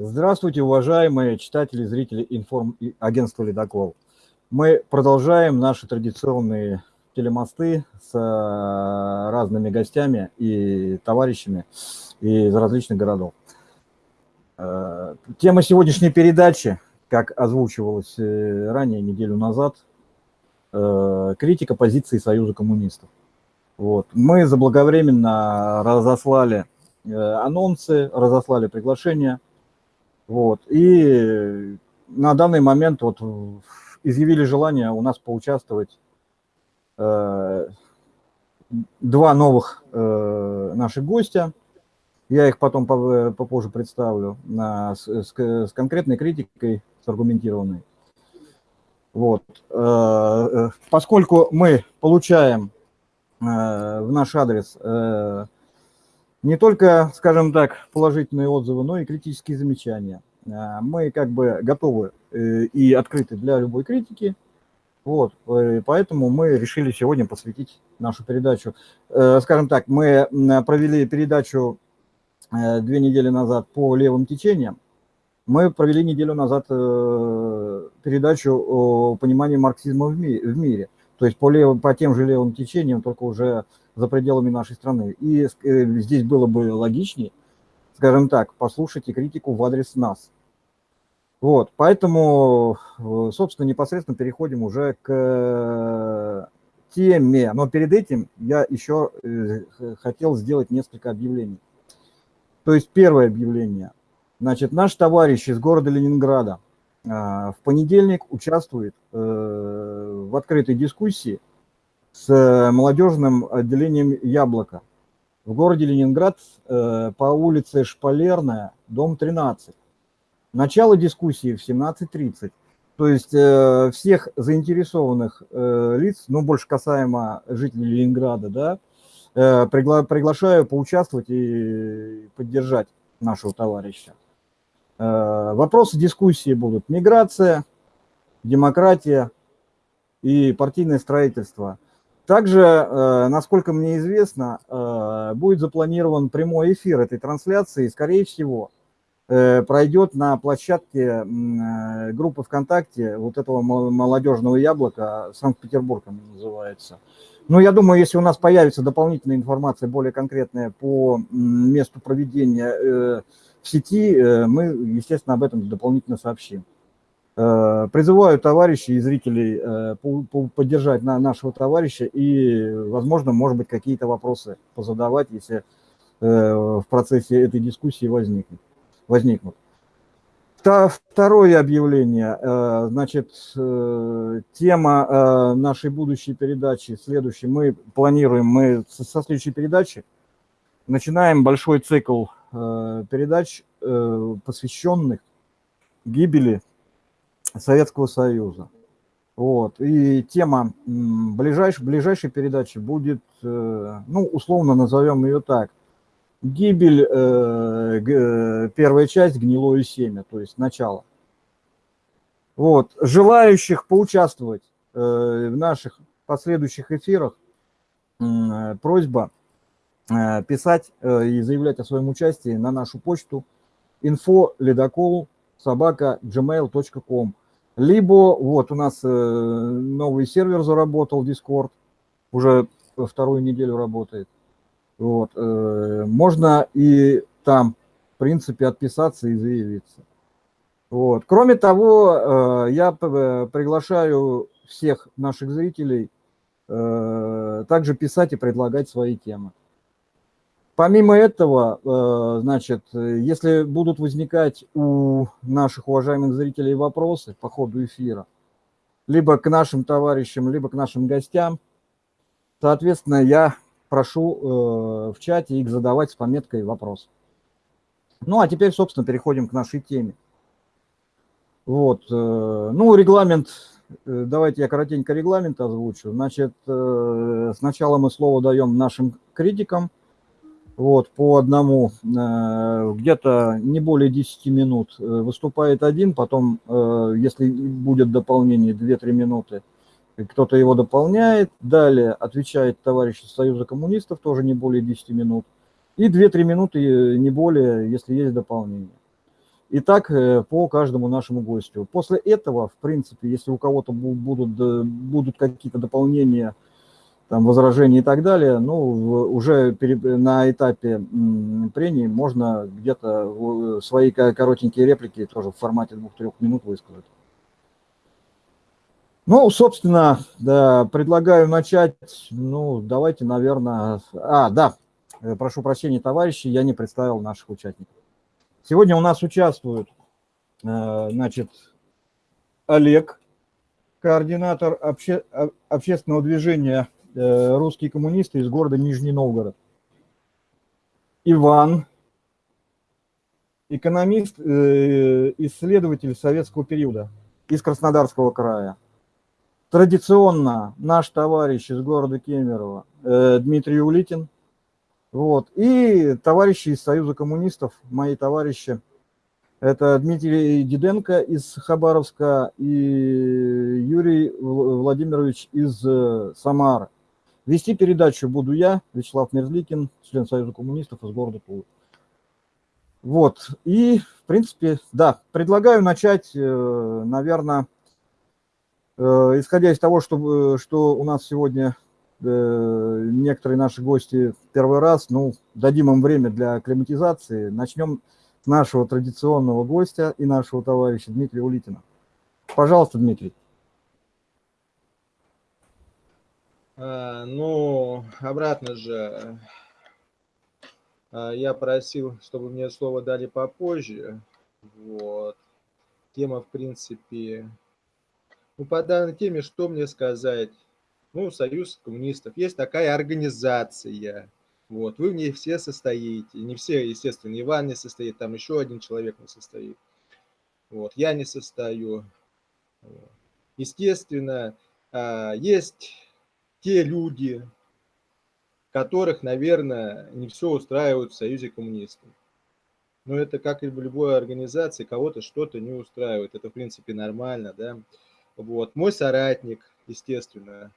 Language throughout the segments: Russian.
Здравствуйте, уважаемые читатели, зрители информ агентства «Ледокол». Мы продолжаем наши традиционные телемосты с э, разными гостями и товарищами из различных городов. Э, тема сегодняшней передачи, как озвучивалось э, ранее, неделю назад, критика позиции Союза коммунистов. Вот. Мы заблаговременно разослали анонсы, разослали приглашения – вот. И на данный момент вот изъявили желание у нас поучаствовать э, два новых э, наших гостя. Я их потом попозже представлю на, с, с, конкретной критикой, с аргументированной. Вот. Э, э поскольку мы получаем э, в наш адрес э, не только, скажем так, положительные отзывы, но и критические замечания. А, мы как бы готовы э, и открыты для любой критики. Вот, э, поэтому мы решили сегодня посвятить нашу передачу. Э, скажем так, мы провели передачу две недели назад по левым течениям. Мы провели неделю назад передачу о понимании марксизма в мире. То есть по, левым, по тем же левым течениям, только уже за пределами нашей страны. И здесь было бы логичнее, скажем так, послушайте критику в адрес нас. Вот, поэтому, собственно, непосредственно переходим уже к теме. Но перед этим я еще э, хотел сделать несколько объявлений. То есть первое объявление. Значит, наш товарищ из города Ленинграда в понедельник участвует э, в открытой дискуссии с молодежным отделением «Яблоко» в городе Ленинград э, по улице Шпалерная, дом 13. Начало дискуссии в 17.30. То есть э, всех заинтересованных э, лиц, ну, больше касаемо жителей Ленинграда, да, э, пригла приглашаю поучаствовать и поддержать нашего товарища. Э, вопросы дискуссии будут миграция, демократия и партийное строительство. Также, э, насколько мне известно, э, будет запланирован прямой эфир этой трансляции, скорее всего, Э, пройдет на площадке группы ВКонтакте вот этого молодежного яблока, Санкт-Петербург называется. Ну, я думаю, если у нас появится дополнительная информация, более конкретная по месту проведения в сети, мы, естественно, об этом дополнительно сообщим. Призываю товарищей и зрителей поддержать нашего товарища и, возможно, может быть, какие-то вопросы позадавать, если в процессе этой дискуссии возникнут возникнут. Второе объявление, э, значит, э, тема э, нашей будущей передачи, следующей, мы планируем, мы со следующей передачи начинаем большой цикл передач, посвященных гибели Советского Союза. Вот. И тема ближайшей, ближайшей передачи будет, ну, условно назовем ее так, гибель, э, э, первая часть, гнилое семя, то есть начало. Вот. Желающих поучаствовать э, в наших последующих эфирах, э, просьба э, писать э, и заявлять о своем участии на нашу почту info ледокол собака gmail.com либо вот у нас э, новый сервер заработал Discord, уже вторую неделю работает. Вот. Э, можно и там, в принципе, отписаться и заявиться. Вот. Кроме того, э, я приглашаю всех наших зрителей также писать и предлагать свои темы. Помимо этого, значит, если будут возникать у наших уважаемых зрителей вопросы по ходу эфира, либо к нашим товарищам, либо к нашим гостям, соответственно, я прошу э, в чате их задавать с пометкой «Вопрос». Ну, а теперь, собственно, переходим к нашей теме. Вот, э, ну, регламент, э, давайте я коротенько регламент озвучу. Значит, э, сначала мы слово даем нашим критикам, вот, по одному, э, где-то не более 10 минут э, выступает один, потом, э, если будет дополнение, 2-3 минуты – кто-то его дополняет. Далее отвечает товарищ из Союза коммунистов, тоже не более 10 минут. И 2-3 минуты, не более, если есть дополнение. И так по каждому нашему гостю. После этого, в принципе, если у кого-то будут, будут какие-то дополнения, там, возражения и так далее, ну, уже на этапе прений можно где-то свои коротенькие реплики тоже в формате двух-трех минут высказать. Ну, собственно, да, предлагаю начать, ну, давайте, наверное... А, да, э, прошу прощения, товарищи, я не представил наших участников. Сегодня у нас участвуют, э, значит, Олег, координатор обще, общественного движения э, «Русские коммунисты» из города Нижний Новгород. Иван, экономист, э, исследователь советского периода из Краснодарского края. Традиционно наш товарищ из города Кемерово Дмитрий Улитин – вот. И товарищи из Союза коммунистов, мои товарищи, это Дмитрий Диденко из Хабаровска и Юрий Владимирович из э, Самары. Вести передачу буду я, Вячеслав Мерзликин, член Союза коммунистов из города Тулы. Вот, и, в принципе, да, предлагаю начать, э, наверное, э, исходя из того, что, что у нас сегодня Э, некоторые наши гости первый раз, ну, дадим им время для акклиматизации. Начнем нашего традиционного гостя и нашего товарища Дмитрия Улитина. Пожалуйста, Дмитрий. А, ну, обратно же, а, я просил, чтобы мне слово дали попозже. Вот. Тема, в принципе, ну, по данной теме, что мне сказать? ну, Союз коммунистов, есть такая организация, вот, вы в ней все состоите, не все, естественно, Иван не состоит, там еще один человек не состоит, вот, я не состою. Естественно, а, есть те люди, которых, наверное, не все устраивает в Союзе коммунистов. Но это как и в любой организации, кого-то что-то не устраивает. Это, в принципе, нормально, да. Вот. Мой соратник, естественно,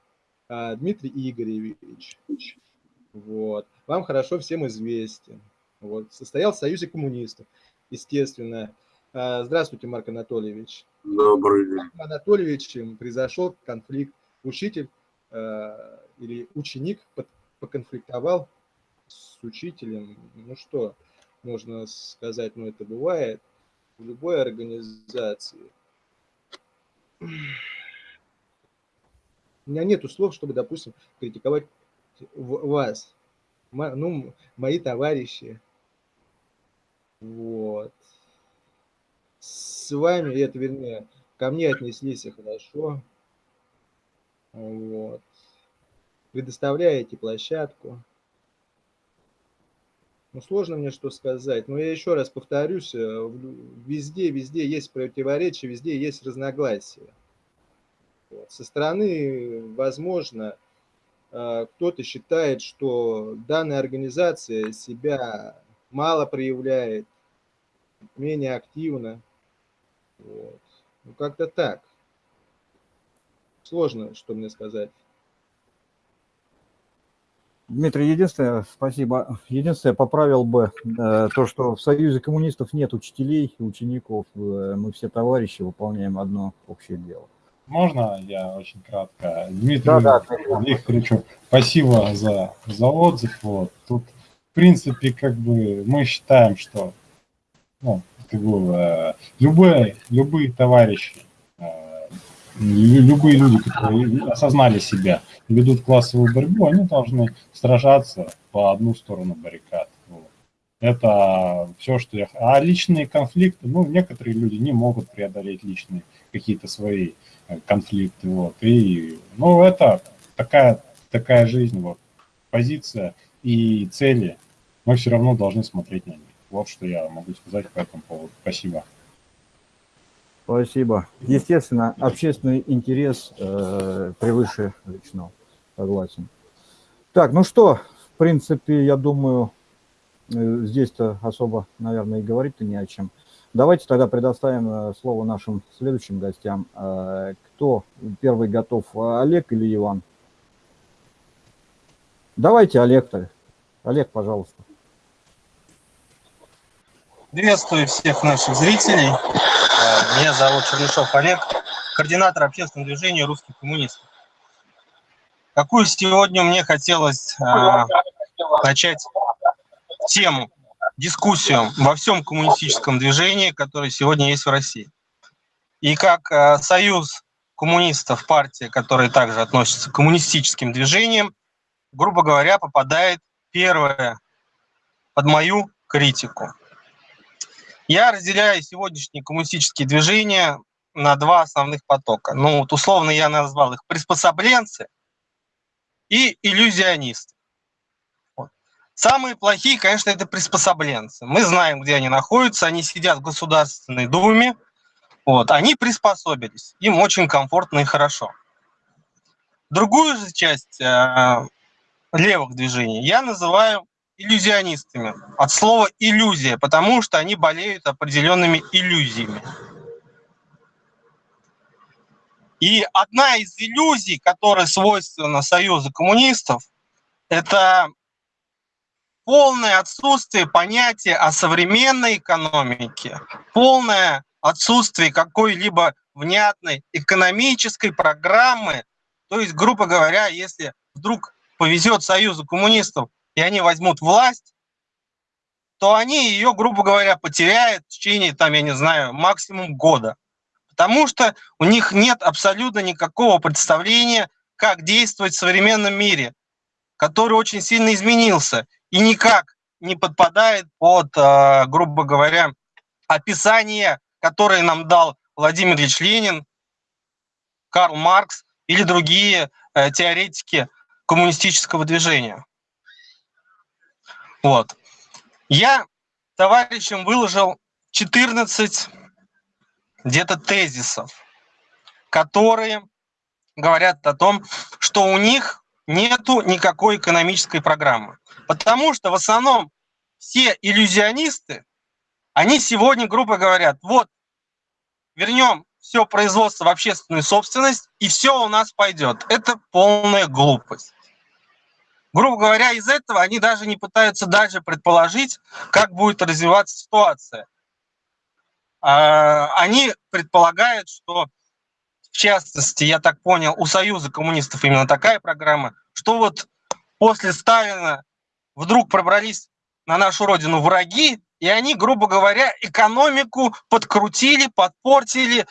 а, Дмитрий Игоревич. Вот. Вам хорошо всем известен. Вот. Состоял в Союзе коммунистов, естественно. А, здравствуйте, Марк Анатольевич. Добрый день. Марк Анатольевичем произошел конфликт. Учитель или ученик поконфликтовал с учителем. Ну что можно сказать, ну это бывает в любой организации. У меня нет слов, чтобы, допустим, критиковать вас, ну, мои товарищи. Вот. С вами, это вернее, ко мне отнеслись хорошо. Вот. Предоставляете площадку. Ну, сложно мне что сказать. Но я еще раз повторюсь, э, везде, везде есть противоречия, везде есть разногласия. Со стороны, возможно, э, кто-то считает, что данная организация себя мало проявляет, менее активно. Вот. Ну, как-то так. Сложно, что мне сказать. Дмитрий, единственное, спасибо. Единственное, поправил бы э, то, что в Союзе коммунистов нет учителей и учеников. Э, мы все товарищи выполняем одно общее дело. Можно я очень кратко? Дмитрий да, да, Викторовичу, спасибо за, за отзыв. Вот. Тут, в принципе, как бы мы считаем, что ну, как бы, э, любые, любые товарищи, любые люди, которые осознали себя, ведут классовую борьбу, они должны сражаться по одну сторону баррикад. Вот. Это все, что я... А личные конфликты, ну, некоторые люди не могут преодолеть личные какие-то свои конфликты, вот, и, ну, это такая, такая жизнь, вот, позиция и цели, мы все равно должны смотреть на них. Вот что я могу сказать по этому поводу. Спасибо. Спасибо. Естественно, общественный интерес э, превыше личного. Согласен. Так, ну что, в принципе, я думаю, э, здесь-то особо, наверное, и говорить-то не о чем. Давайте тогда предоставим э, слово нашим следующим гостям. Э, кто первый готов, Олег или Иван? Давайте Олег-то. Олег, пожалуйста. Приветствую всех наших зрителей. Э, меня зовут Чернышов Олег, координатор общественного движения «Русский коммунист». Какую сегодня мне хотелось э, начать тему, дискуссию во всем коммунистическом движении, которое сегодня есть в России. И как э, союз коммунистов, партия, которая также относится к коммунистическим движениям, грубо говоря, попадает первое под мою критику. Я разделяю сегодняшние коммунистические движения на два основных потока. Ну, вот условно я назвал их приспособленцы и иллюзионисты. Вот. Самые плохие, конечно, это приспособленцы. Мы знаем, где они находятся, они сидят в Государственной Думе, вот, они приспособились, им очень комфортно и хорошо. Другую же часть э, левых движений я называю иллюзионистами. От слова иллюзия, потому что они болеют определенными иллюзиями. И одна из иллюзий, которая свойственна Союзу коммунистов, это полное отсутствие понятия о современной экономике, полное отсутствие какой-либо внятной экономической программы. То есть, грубо говоря, если вдруг повезет Союзу коммунистов и они возьмут власть, то они ее, грубо говоря, потеряют в течение, там, я не знаю, максимум года. Потому что у них нет абсолютно никакого представления, как действовать в современном мире, который очень сильно изменился и никак не подпадает под, а, грубо говоря, описание, которое нам дал Владимир Ильич Ленин, Карл Маркс или другие э, теоретики коммунистического движения. Вот. Я товарищам выложил 14 где-то тезисов, которые говорят о том, что у них нету никакой экономической программы. Потому что в основном все иллюзионисты, они сегодня, грубо говорят, вот, вернем все производство в общественную собственность, и все у нас пойдет. Это полная глупость грубо говоря, из этого они даже не пытаются даже предположить, как будет развиваться ситуация. А, они предполагают, что, в частности, я так понял, у Союза коммунистов именно такая программа, что вот после Сталина вдруг пробрались на нашу родину враги, и они, грубо говоря, экономику подкрутили, подпортили,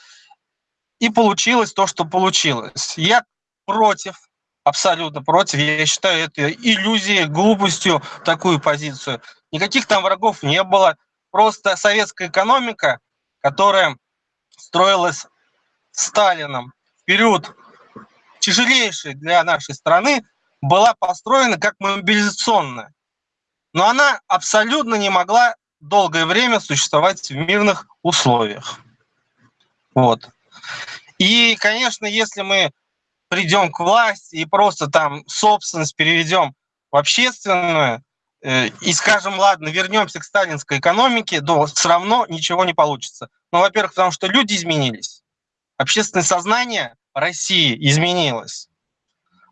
и получилось то, что получилось. Я против абсолютно против. Я считаю это иллюзией, глупостью такую позицию. Никаких там врагов не было. Просто советская экономика, которая строилась Сталином в период тяжелейший для нашей страны, была построена как мобилизационная. Но она абсолютно не могла долгое время существовать в мирных условиях. Вот. И, конечно, если мы придем к власти и просто там собственность переведем в общественную, э, и скажем, ладно, вернемся к сталинской экономике, то все равно ничего не получится. Ну, во-первых, потому что люди изменились, общественное сознание России изменилось.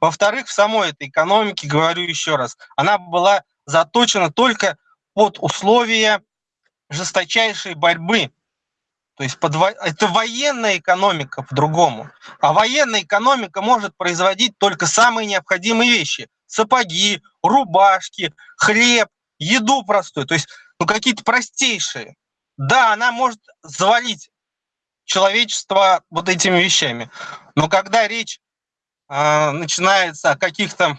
Во-вторых, в самой этой экономике, говорю еще раз, она была заточена только под условия жесточайшей борьбы то есть под, это военная экономика по-другому. А военная экономика может производить только самые необходимые вещи. Сапоги, рубашки, хлеб, еду простую. То есть ну, какие-то простейшие. Да, она может завалить человечество вот этими вещами. Но когда речь э, начинается о каких-то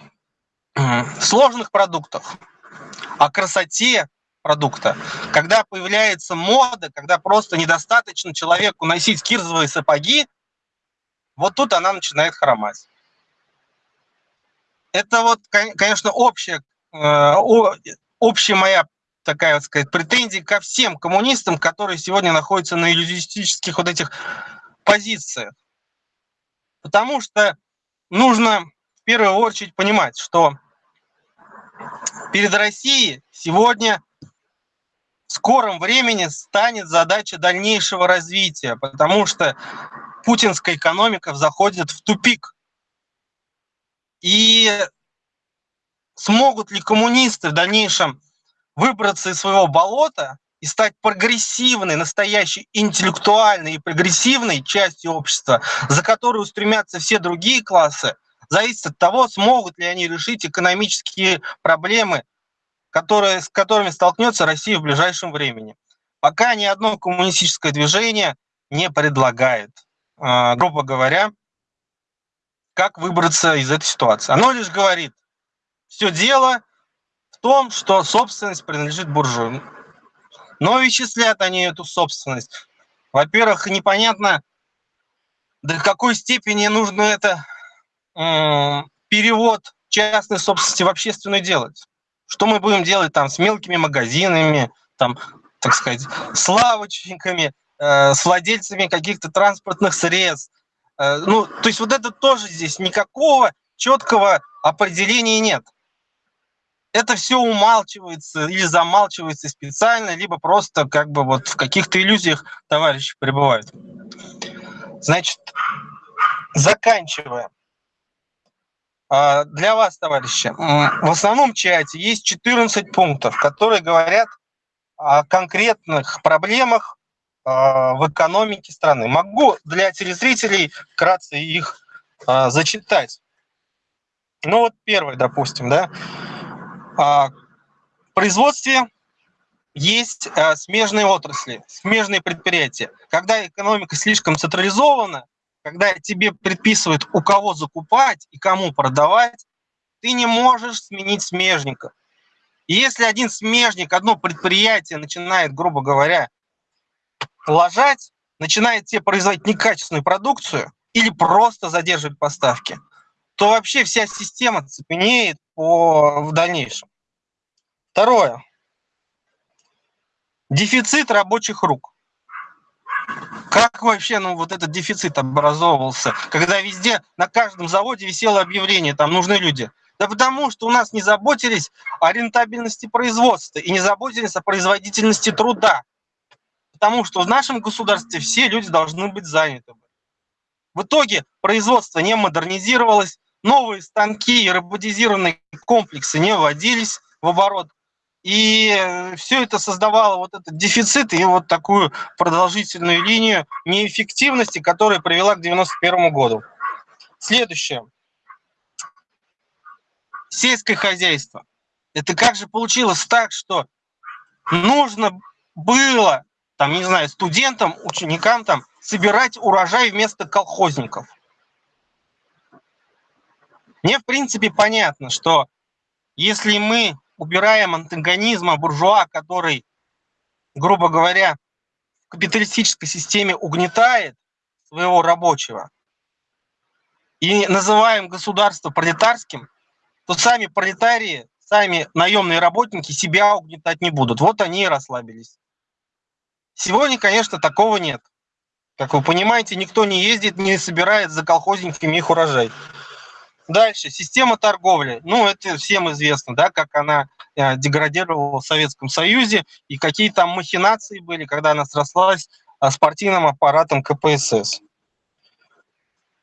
э, сложных продуктах, о красоте, продукта. Когда появляется мода, когда просто недостаточно человеку носить кирзовые сапоги, вот тут она начинает хромать. Это вот, конечно, общая, э, общая моя такая, вот сказать, претензия ко всем коммунистам, которые сегодня находятся на иллюзистических вот этих позициях. Потому что нужно в первую очередь понимать, что перед Россией сегодня в скором времени станет задача дальнейшего развития, потому что путинская экономика заходит в тупик. И смогут ли коммунисты в дальнейшем выбраться из своего болота, и стать прогрессивной, настоящей интеллектуальной и прогрессивной частью общества, за которую стремятся все другие классы, зависит от того, смогут ли они решить экономические проблемы, которые, с которыми столкнется Россия в ближайшем времени. Пока ни одно коммунистическое движение не предлагает, а, грубо говоря, как выбраться из этой ситуации. Оно лишь говорит, все дело в том, что собственность принадлежит буржуям. Но вычислят они эту собственность. Во-первых, непонятно, до какой степени нужно это э, перевод частной собственности в общественную делать. Что мы будем делать там с мелкими магазинами, там, так сказать, с лавочниками, э, с владельцами каких-то транспортных средств. Э, ну, то есть вот это тоже здесь никакого четкого определения нет это все умалчивается или замалчивается специально, либо просто как бы вот в каких-то иллюзиях товарищи пребывают. Значит, заканчивая. А, для вас, товарищи, в основном чате есть 14 пунктов, которые говорят о конкретных проблемах а, в экономике страны. Могу для телезрителей вкратце их а, зачитать. Ну вот первый, допустим, да. В производстве есть смежные отрасли, смежные предприятия. Когда экономика слишком централизована, когда тебе предписывают, у кого закупать и кому продавать, ты не можешь сменить смежника. И если один смежник, одно предприятие начинает, грубо говоря, ложать, начинает тебе производить некачественную продукцию или просто задерживать поставки, то вообще вся система цепенеет по, в дальнейшем. Второе. Дефицит рабочих рук. Как вообще ну, вот этот дефицит образовывался, когда везде, на каждом заводе висело объявление, там нужны люди? Да потому что у нас не заботились о рентабельности производства и не заботились о производительности труда. Потому что в нашем государстве все люди должны быть заняты. В итоге производство не модернизировалось, новые станки и роботизированные комплексы не вводились в оборот. И все это создавало вот этот дефицит и вот такую продолжительную линию неэффективности, которая привела к 91 году. Следующее. Сельское хозяйство. Это как же получилось так, что нужно было, там, не знаю, студентам, ученикам там собирать урожай вместо колхозников. Мне, в принципе, понятно, что если мы убираем антагонизма буржуа, который, грубо говоря, в капиталистической системе угнетает своего рабочего, и называем государство пролетарским, то сами пролетарии, сами наемные работники себя угнетать не будут. Вот они и расслабились. Сегодня, конечно, такого нет. Как вы понимаете, никто не ездит, не собирает за колхозниками их урожай. Дальше, система торговли. Ну, это всем известно, да, как она э, деградировала в Советском Союзе и какие там махинации были, когда она срослась э, с партийным аппаратом КПСС.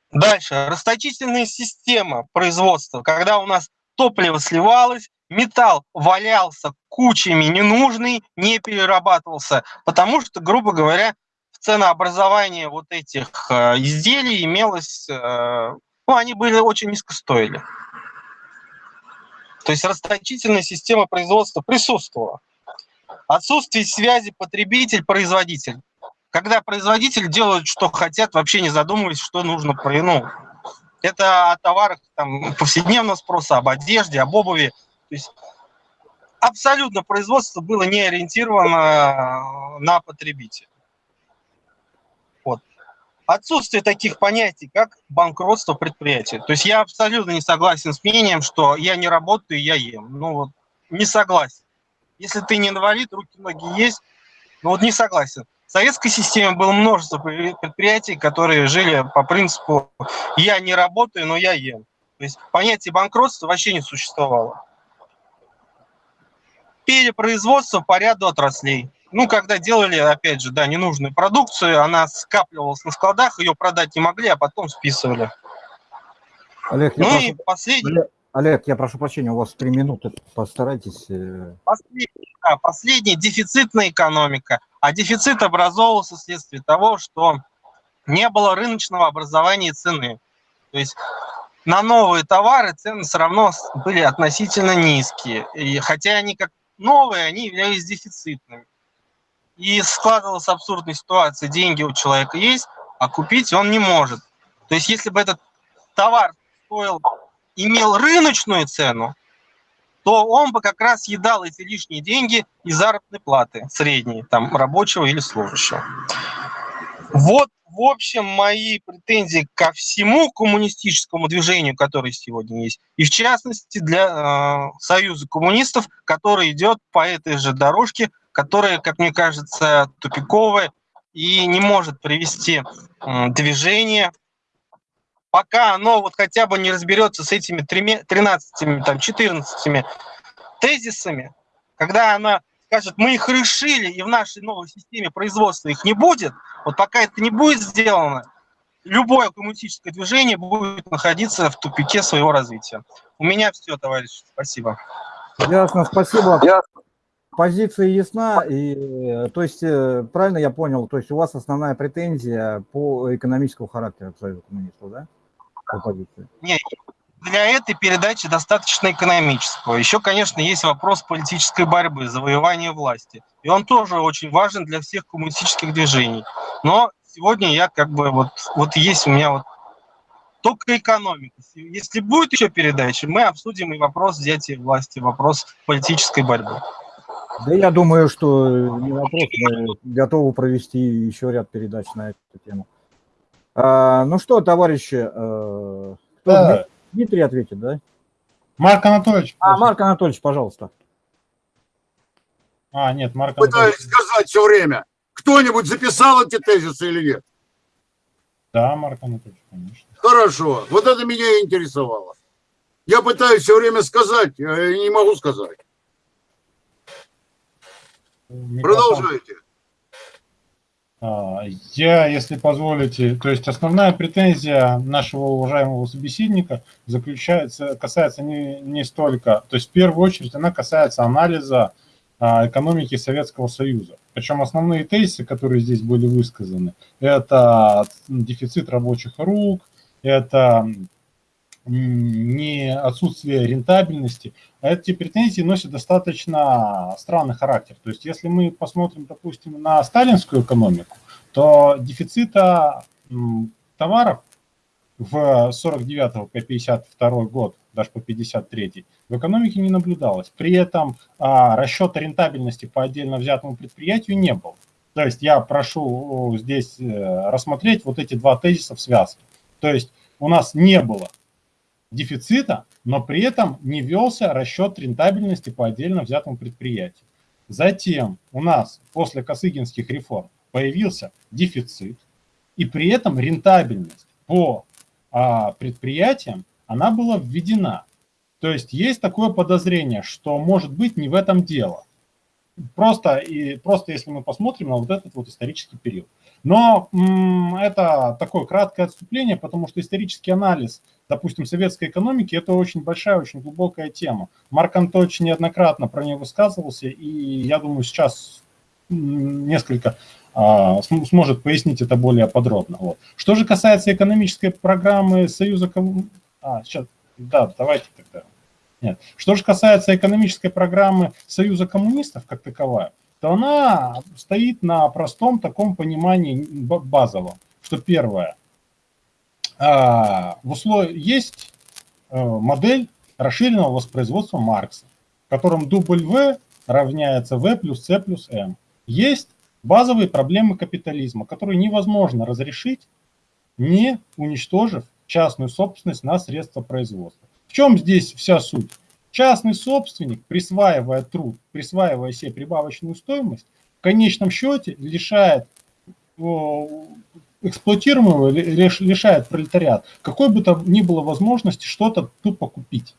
Дальше, расточительная система производства, когда у нас топливо сливалось, металл валялся кучами ненужный, не перерабатывался, потому что, грубо говоря, в ценообразовании вот этих э, изделий имелось ну, они были очень низко стоили. То есть расточительная система производства присутствовала. Отсутствие связи потребитель-производитель. Когда производитель делают, что хотят, вообще не задумываясь, что нужно. Ну, это о товарах там, повседневного спроса, об одежде, об обуви. То есть абсолютно производство было не ориентировано на потребителя отсутствие таких понятий, как банкротство предприятия. То есть я абсолютно не согласен с мнением, что я не работаю, я ем. Ну вот, не согласен. Если ты не инвалид, руки, ноги есть, ну вот не согласен. В советской системе было множество предприятий, которые жили по принципу «я не работаю, но я ем». То есть понятие банкротства вообще не существовало. Перепроизводство по ряду отраслей ну, когда делали, опять же, да, ненужную продукцию, она скапливалась на складах, ее продать не могли, а потом списывали. Олег, ну прошу... и последний... Олег, Олег, я прошу прощения, у вас три минуты, постарайтесь. Э. Последний а последняя дефицитная экономика. А дефицит образовывался вследствие того, что не было рыночного образования цены. То есть на новые товары цены все равно были относительно низкие. И хотя они как новые, они являлись дефицитными. И складывалась абсурдная ситуация. Деньги у человека есть, а купить он не может. То есть если бы этот товар стоил, имел рыночную цену, то он бы как раз едал эти лишние деньги из заработной платы средней, там, рабочего или служащего. Вот, в общем, мои претензии ко всему коммунистическому движению, которое сегодня есть, и в частности для э, Союза коммунистов, который идет по этой же дорожке, которая, как мне кажется, тупиковая и не может привести движение пока оно вот хотя бы не разберется с этими 13, там, 14 тезисами, когда она скажет, мы их решили, и в нашей новой системе производства их не будет, вот пока это не будет сделано, любое коммунистическое движение будет находиться в тупике своего развития. У меня все, товарищи. Спасибо. Ясно, спасибо. Ясно. Позиция ясна, и то есть э, правильно я понял, то есть у вас основная претензия по экономическому характеру Союза коммунистов, да? оппозиции? Нет, для этой передачи достаточно экономического. Еще, конечно, есть вопрос политической борьбы, завоевания власти. И он тоже очень важен для всех коммунистических движений. Но сегодня я как бы вот, вот есть у меня вот только экономика. Если будет еще передача, мы обсудим и вопрос взятия власти, вопрос политической борьбы. Да я думаю, что не вопрос, мы готовы провести еще ряд передач на эту тему. А, ну что, товарищи, э, кто да. Дмитрий ответит, да? Марк Анатольевич. А, Марк Анатольевич, пожалуйста. А, нет, Марк Анатольевич. Пытаюсь сказать все время. Кто-нибудь записал эти тезисы или нет? Да, Марк Анатольевич, конечно. Хорошо, вот это меня интересовало. Я пытаюсь все время сказать, я не могу сказать. Продолжайте. А, я, если позволите, то есть основная претензия нашего уважаемого собеседника заключается, касается не, не столько, то есть в первую очередь она касается анализа а, экономики Советского Союза. Причем основные тезисы, которые здесь были высказаны, это дефицит рабочих рук, это не отсутствие рентабельности, а эти претензии носят достаточно странный характер. То есть если мы посмотрим, допустим, на сталинскую экономику, то дефицита товаров в 49 по 52 год, даже по 53 в экономике не наблюдалось. При этом а, расчета рентабельности по отдельно взятому предприятию не было. То есть я прошу здесь э, рассмотреть вот эти два тезиса в связке. То есть у нас не было дефицита, но при этом не велся расчет рентабельности по отдельно взятому предприятию. Затем у нас после Косыгинских реформ появился дефицит, и при этом рентабельность по а, предприятиям, она была введена. То есть есть такое подозрение, что может быть не в этом дело. Просто, и, просто если мы посмотрим на вот этот вот исторический период. Но это такое краткое отступление, потому что исторический анализ, допустим, советской экономики, это очень большая, очень глубокая тема. Марк Антонович неоднократно про нее высказывался, и я думаю, сейчас несколько а, сможет пояснить это более подробно. Вот. Что же касается экономической программы Союза... А, сейчас, да, давайте тогда. Нет. Что же касается экономической программы Союза коммунистов как таковая, то она стоит на простом таком понимании базовом, что первое, а, в условии есть э, модель расширенного воспроизводства Маркса, в котором W равняется V плюс C плюс M. Есть базовые проблемы капитализма, которые невозможно разрешить, не уничтожив частную собственность на средства производства. В чем здесь вся суть? Частный собственник, присваивая труд, присваивая себе прибавочную стоимость, в конечном счете лишает эксплуатируемого, лишает пролетариат какой бы то ни было возможности что-то тупо купить.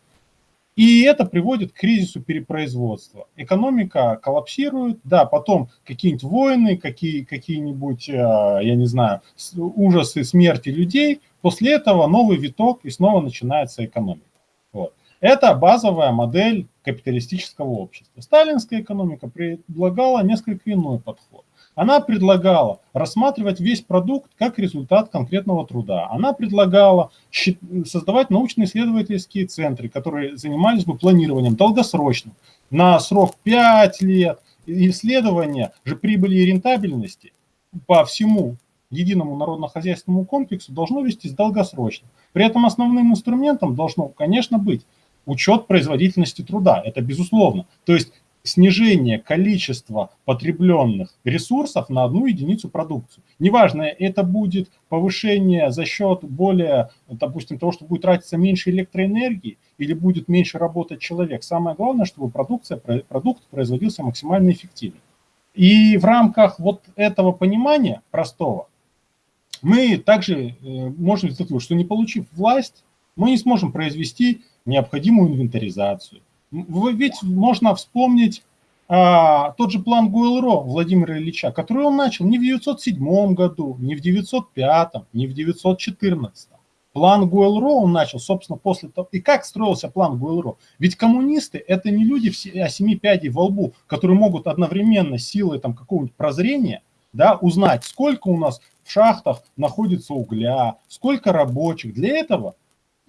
И это приводит к кризису перепроизводства. Экономика коллапсирует, да, потом какие-нибудь войны, какие, какие-нибудь, э, я не знаю, ужасы смерти людей. После этого новый виток, и снова начинается экономика. Вот. Это базовая модель капиталистического общества. Сталинская экономика предлагала несколько иной подход. Она предлагала рассматривать весь продукт как результат конкретного труда. Она предлагала создавать научно-исследовательские центры, которые занимались бы планированием долгосрочным, на срок 5 лет. Исследования же прибыли и рентабельности по всему единому народно-хозяйственному комплексу должно вестись долгосрочно. При этом основным инструментом должно, конечно, быть учет производительности труда. Это безусловно. То есть снижение количества потребленных ресурсов на одну единицу продукции. Неважно, это будет повышение за счет более, допустим, того, что будет тратиться меньше электроэнергии или будет меньше работать человек. Самое главное, чтобы продукция, продукт производился максимально эффективно. И в рамках вот этого понимания простого мы также э, можем сделать, что не получив власть, мы не сможем произвести необходимую инвентаризацию, ведь можно вспомнить а, тот же план Гуэлро Владимира Ильича, который он начал не в 907 году, не в 905, не в 914. План Гуэлро он начал, собственно, после того. И как строился план Гуэлро? Ведь коммунисты – это не люди о семи пядей во лбу, которые могут одновременно силой там, какого-нибудь прозрения да, узнать, сколько у нас в шахтах находится угля, сколько рабочих. Для этого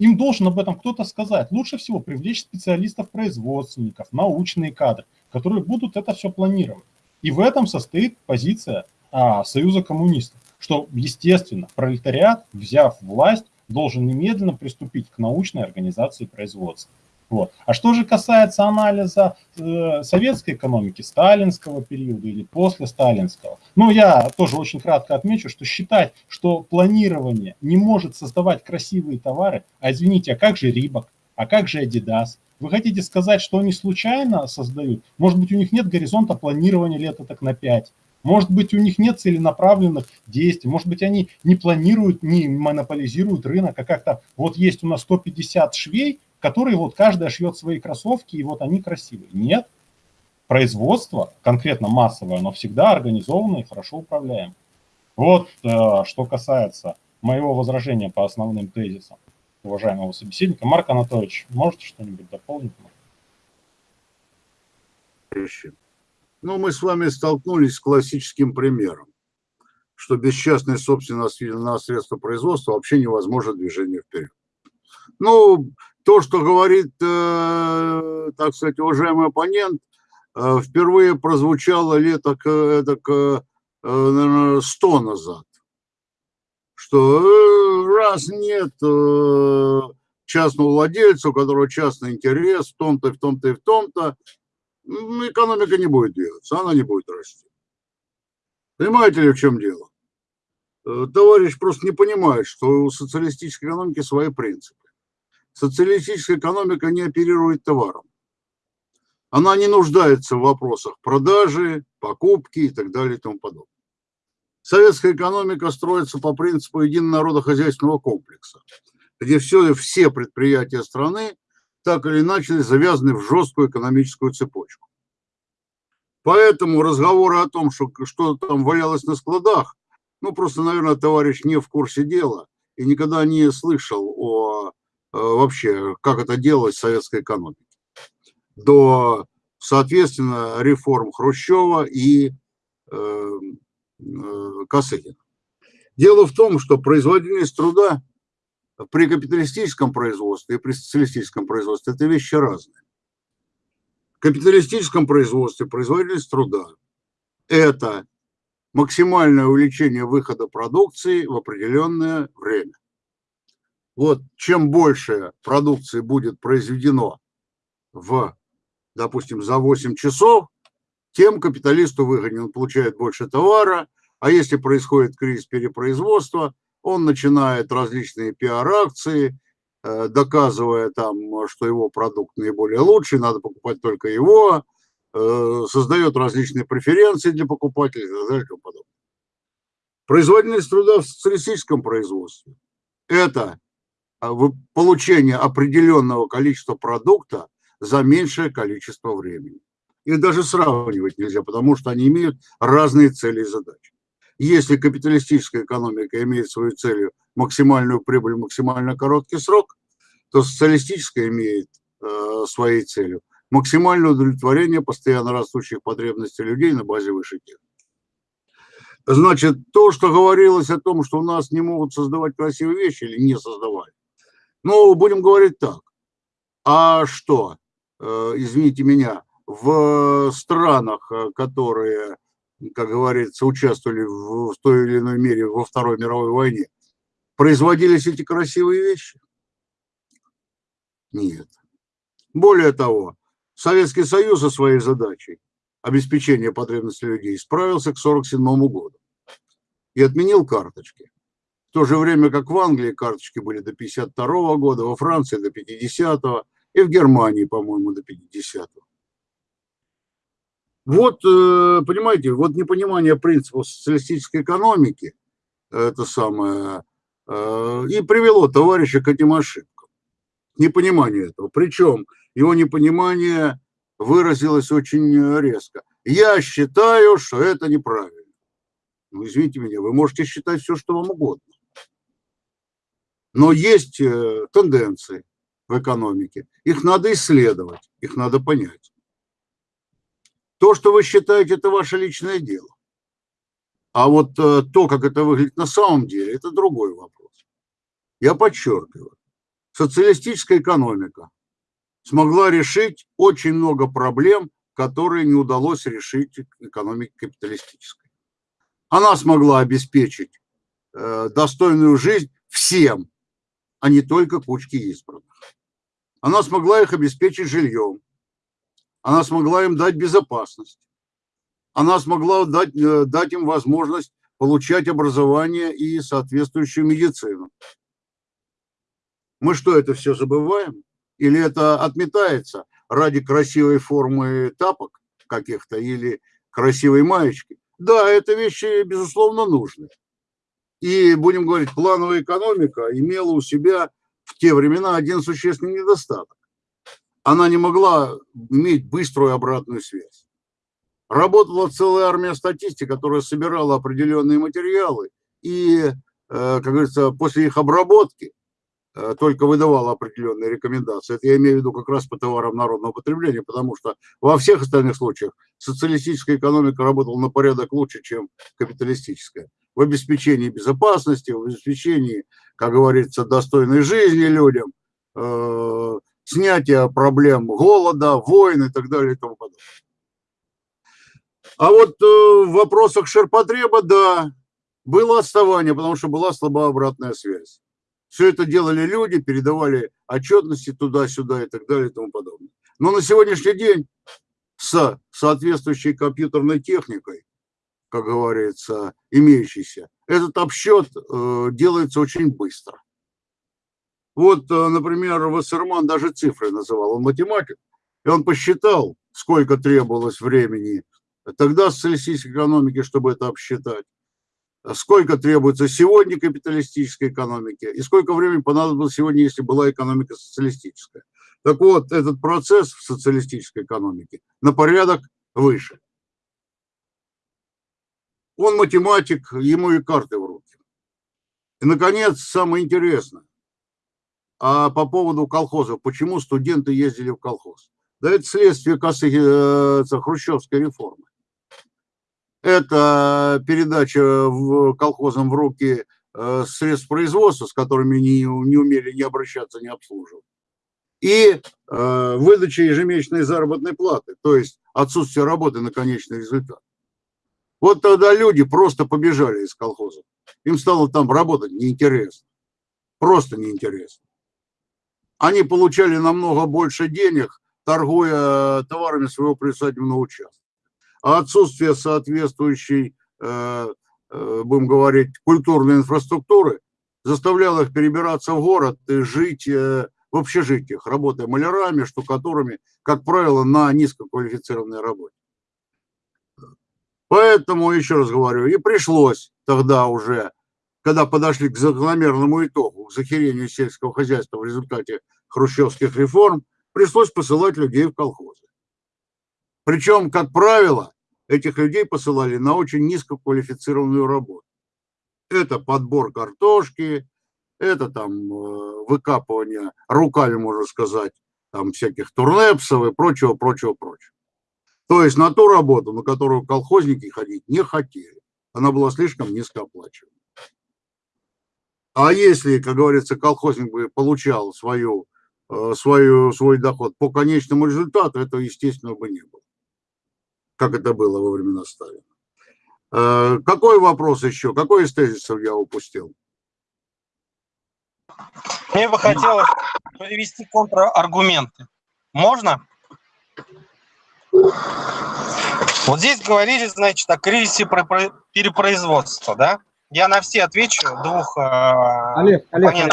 им должен об этом кто-то сказать. Лучше всего привлечь специалистов-производственников, научные кадры, которые будут это все планировать. И в этом состоит позиция а, Союза коммунистов, что, естественно, пролетариат, взяв власть, должен немедленно приступить к научной организации производства. Вот. А что же касается анализа э, советской экономики, сталинского периода или после сталинского, ну, я тоже очень кратко отмечу, что считать, что планирование не может создавать красивые товары, а извините, а как же Рибок, а как же Adidas? Вы хотите сказать, что они случайно создают? Может быть, у них нет горизонта планирования лет так на 5? Может быть, у них нет целенаправленных действий, может быть, они не планируют, не монополизируют рынок, а как-то вот есть у нас 150 швей, которые вот каждая шьет свои кроссовки, и вот они красивые. Нет. Производство, конкретно массовое, оно всегда организовано и хорошо управляем. Вот э, что касается моего возражения по основным тезисам уважаемого собеседника. Марк Анатольевич, можете что-нибудь дополнить? Ну, мы с вами столкнулись с классическим примером, что без частной собственности на средства производства вообще невозможно движение вперед. Ну, то, что говорит, э, так сказать, уважаемый оппонент, э, впервые прозвучало лет так, так, э, наверное, сто назад, что раз нет частного владельца, у которого частный интерес в том-то, в том-то и в том-то, экономика не будет двигаться, она не будет расти. Понимаете ли, в чем дело? Товарищ просто не понимает, что у социалистической экономики свои принципы. Социалистическая экономика не оперирует товаром. Она не нуждается в вопросах продажи, покупки и так далее и тому подобное. Советская экономика строится по принципу единого народохозяйственного комплекса, где все, все предприятия страны так или иначе завязаны в жесткую экономическую цепочку. Поэтому разговоры о том, что что-то там валялось на складах, ну просто, наверное, товарищ не в курсе дела и никогда не слышал о вообще, как это делалось в советской экономике. До, соответственно, реформ Хрущева и э, э, Косыгина. Дело в том, что производительность труда при капиталистическом производстве и при социалистическом производстве – это вещи разные. В капиталистическом производстве производительность труда – это максимальное увеличение выхода продукции в определенное время вот чем больше продукции будет произведено в, допустим, за 8 часов, тем капиталисту выгоднее, он получает больше товара, а если происходит кризис перепроизводства, он начинает различные пиар-акции, э, доказывая там, что его продукт наиболее лучший, надо покупать только его, э, создает различные преференции для покупателей и так далее и тому подобное. Производительность труда в социалистическом производстве – это получение определенного количества продукта за меньшее количество времени. Их даже сравнивать нельзя, потому что они имеют разные цели и задачи. Если капиталистическая экономика имеет свою целью максимальную прибыль в максимально короткий срок, то социалистическая имеет э, своей целью. Максимальное удовлетворение постоянно растущих потребностей людей на базе высшей техники. Значит, то, что говорилось о том, что у нас не могут создавать красивые вещи или не создавали, ну, будем говорить так. А что, э, извините меня, в странах, э, которые, как говорится, участвовали в, в той или иной мере во Второй мировой войне, производились эти красивые вещи? Нет. Более того, Советский Союз со своей задачей обеспечения потребностей людей справился к 1947 году и отменил карточки. В то же время как в Англии карточки были до 52 года, во Франции до 50 и в Германии, по-моему, до 50 -го. Вот, э, понимаете, вот непонимание принципов социалистической экономики, это самое, э, и привело товарища к этим ошибкам. Непонимание этого. Причем его непонимание выразилось очень резко. Я считаю, что это неправильно. Ну, извините меня, вы можете считать все, что вам угодно. Но есть э, тенденции в экономике. Их надо исследовать, их надо понять. То, что вы считаете, это ваше личное дело. А вот э, то, как это выглядит на самом деле, это другой вопрос. Я подчеркиваю, социалистическая экономика смогла решить очень много проблем, которые не удалось решить экономике капиталистической. Она смогла обеспечить э, достойную жизнь всем, а не только кучке избранных. Она смогла их обеспечить жильем, она смогла им дать безопасность. Она смогла дать, э, дать им возможность получать образование и соответствующую медицину. Мы что, это все забываем? Или это отметается ради красивой формы тапок каких-то или красивой маечки? Да, это вещи, безусловно, нужны. И, будем говорить, плановая экономика имела у себя в те времена один существенный недостаток она не могла иметь быструю обратную связь. Работала целая армия статистики, которая собирала определенные материалы и, э, как говорится, после их обработки э, только выдавала определенные рекомендации. Это я имею в виду как раз по товарам народного потребления, потому что во всех остальных случаях социалистическая экономика работала на порядок лучше, чем капиталистическая. В обеспечении безопасности, в обеспечении, как говорится, достойной жизни людям, э, снятия проблем голода, войн и так далее и тому подобное. А вот э, в вопросах ширпотреба, да, было отставание, потому что была слабая обратная связь. Все это делали люди, передавали отчетности туда-сюда и так далее и тому подобное. Но на сегодняшний день с соответствующей компьютерной техникой, как говорится, имеющейся, этот обсчет э, делается очень быстро. Вот, э, например, Вассерман даже цифры называл, он математик, и он посчитал, сколько требовалось времени тогда социалистической экономики, чтобы это обсчитать, сколько требуется сегодня капиталистической экономике, и сколько времени понадобилось сегодня, если была экономика социалистическая. Так вот, этот процесс в социалистической экономике на порядок выше. Он математик, ему и карты в руки. И, наконец, самое интересное а по поводу колхозов, почему студенты ездили в колхоз. Да это следствие косы, э, хрущевской реформы. Это передача в колхозам в руки э, средств производства, с которыми не, не умели не обращаться, не обслуживать. И э, выдача ежемесячной заработной платы, то есть отсутствие работы на конечный результат. Вот тогда люди просто побежали из колхоза. Им стало там работать неинтересно. Просто неинтересно они получали намного больше денег, торгуя товарами своего председательного участка. А отсутствие соответствующей, э, э, будем говорить, культурной инфраструктуры заставляло их перебираться в город и жить э, в общежитиях, работая малярами, штукатурами, как правило, на низкоквалифицированной работе. Поэтому, еще раз говорю, и пришлось тогда уже когда подошли к закономерному итогу, к захерению сельского хозяйства в результате хрущевских реформ, пришлось посылать людей в колхозы. Причем, как правило, этих людей посылали на очень низкоквалифицированную работу. Это подбор картошки, это там э, выкапывание руками, можно сказать, там всяких турнепсов и прочего, прочего, прочего. То есть на ту работу, на которую колхозники ходить не хотели. Она была слишком низкооплачиваема. А если, как говорится, колхозник бы получал свою, э, свою, свой доход по конечному результату, этого, естественно, бы не было. Как это было во времена Сталина. Э, какой вопрос еще? Какой из тезисов я упустил? Мне бы хотелось привести контраргументы. Можно? Вот здесь говорили, значит, о кризисе перепроизводства, да? Я на все отвечу двух э, Олег, Олег,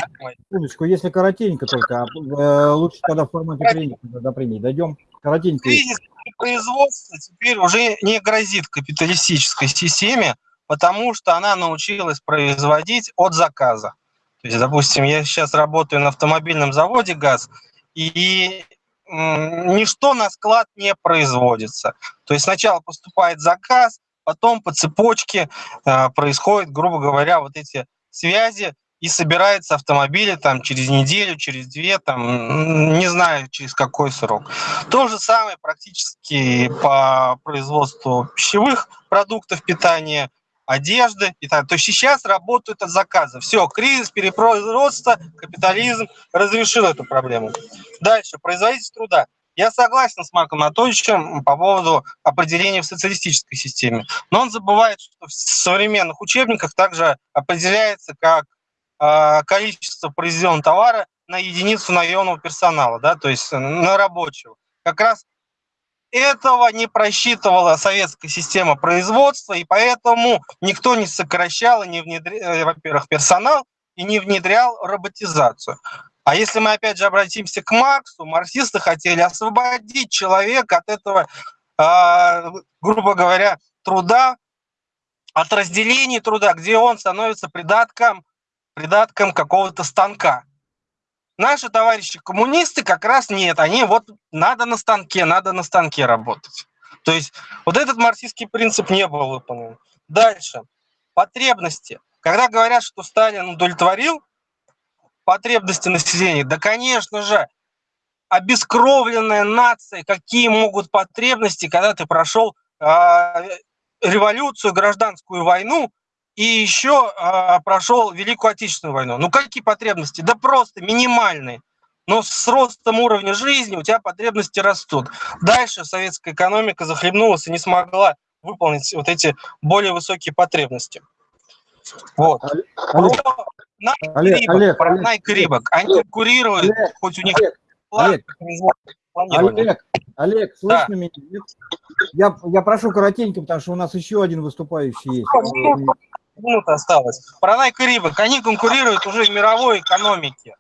секундочку, если коротенько только, а, э, лучше когда в формате до премии дойдем. Коротенько. Кризис производства теперь уже не грозит капиталистической системе, потому что она научилась производить от заказа. То есть, допустим, я сейчас работаю на автомобильном заводе ГАЗ, и ничто на склад не производится. То есть сначала поступает заказ, потом по цепочке э, происходят, грубо говоря, вот эти связи, и собираются автомобили там через неделю, через две, там, не знаю, через какой срок. То же самое практически по производству пищевых продуктов питания, одежды и так. То есть сейчас работают от заказа. Все, кризис, перепроизводство, капитализм разрешил эту проблему. Дальше, производительность труда. Я согласен с Марком Анатольевичем по поводу определения в социалистической системе. Но он забывает, что в современных учебниках также определяется как э, количество произведенного товара на единицу наемного персонала, да, то есть на рабочего. Как раз этого не просчитывала советская система производства, и поэтому никто не сокращал и не внедрял, э, во-первых, персонал и не внедрял роботизацию. А если мы опять же обратимся к Марксу, марксисты хотели освободить человека от этого, э, грубо говоря, труда, от разделения труда, где он становится придатком, придатком какого-то станка. Наши товарищи коммунисты как раз нет. Они вот надо на станке, надо на станке работать. То есть вот этот марксистский принцип не был выполнен. Дальше. Потребности. Когда говорят, что Сталин удовлетворил потребности населения, да, конечно же, обескровленная нация, какие могут потребности, когда ты прошел э, революцию, гражданскую войну, и еще э, прошел Великую Отечественную войну. Ну какие потребности? Да просто минимальные. Но с ростом уровня жизни у тебя потребности растут. Дальше советская экономика захлебнулась и не смогла выполнить вот эти более высокие потребности. Вот. Олег, про Олег, Рибок, Олег, про Найк Рибок. Они конкурируют, Олег, хоть у них Олег, Олег, Олег, слышно да. меня? Я, я прошу коротенько, потому что у нас еще один выступающий есть минута осталось. Nike и Reebok, они конкурируют уже в мировой экономике.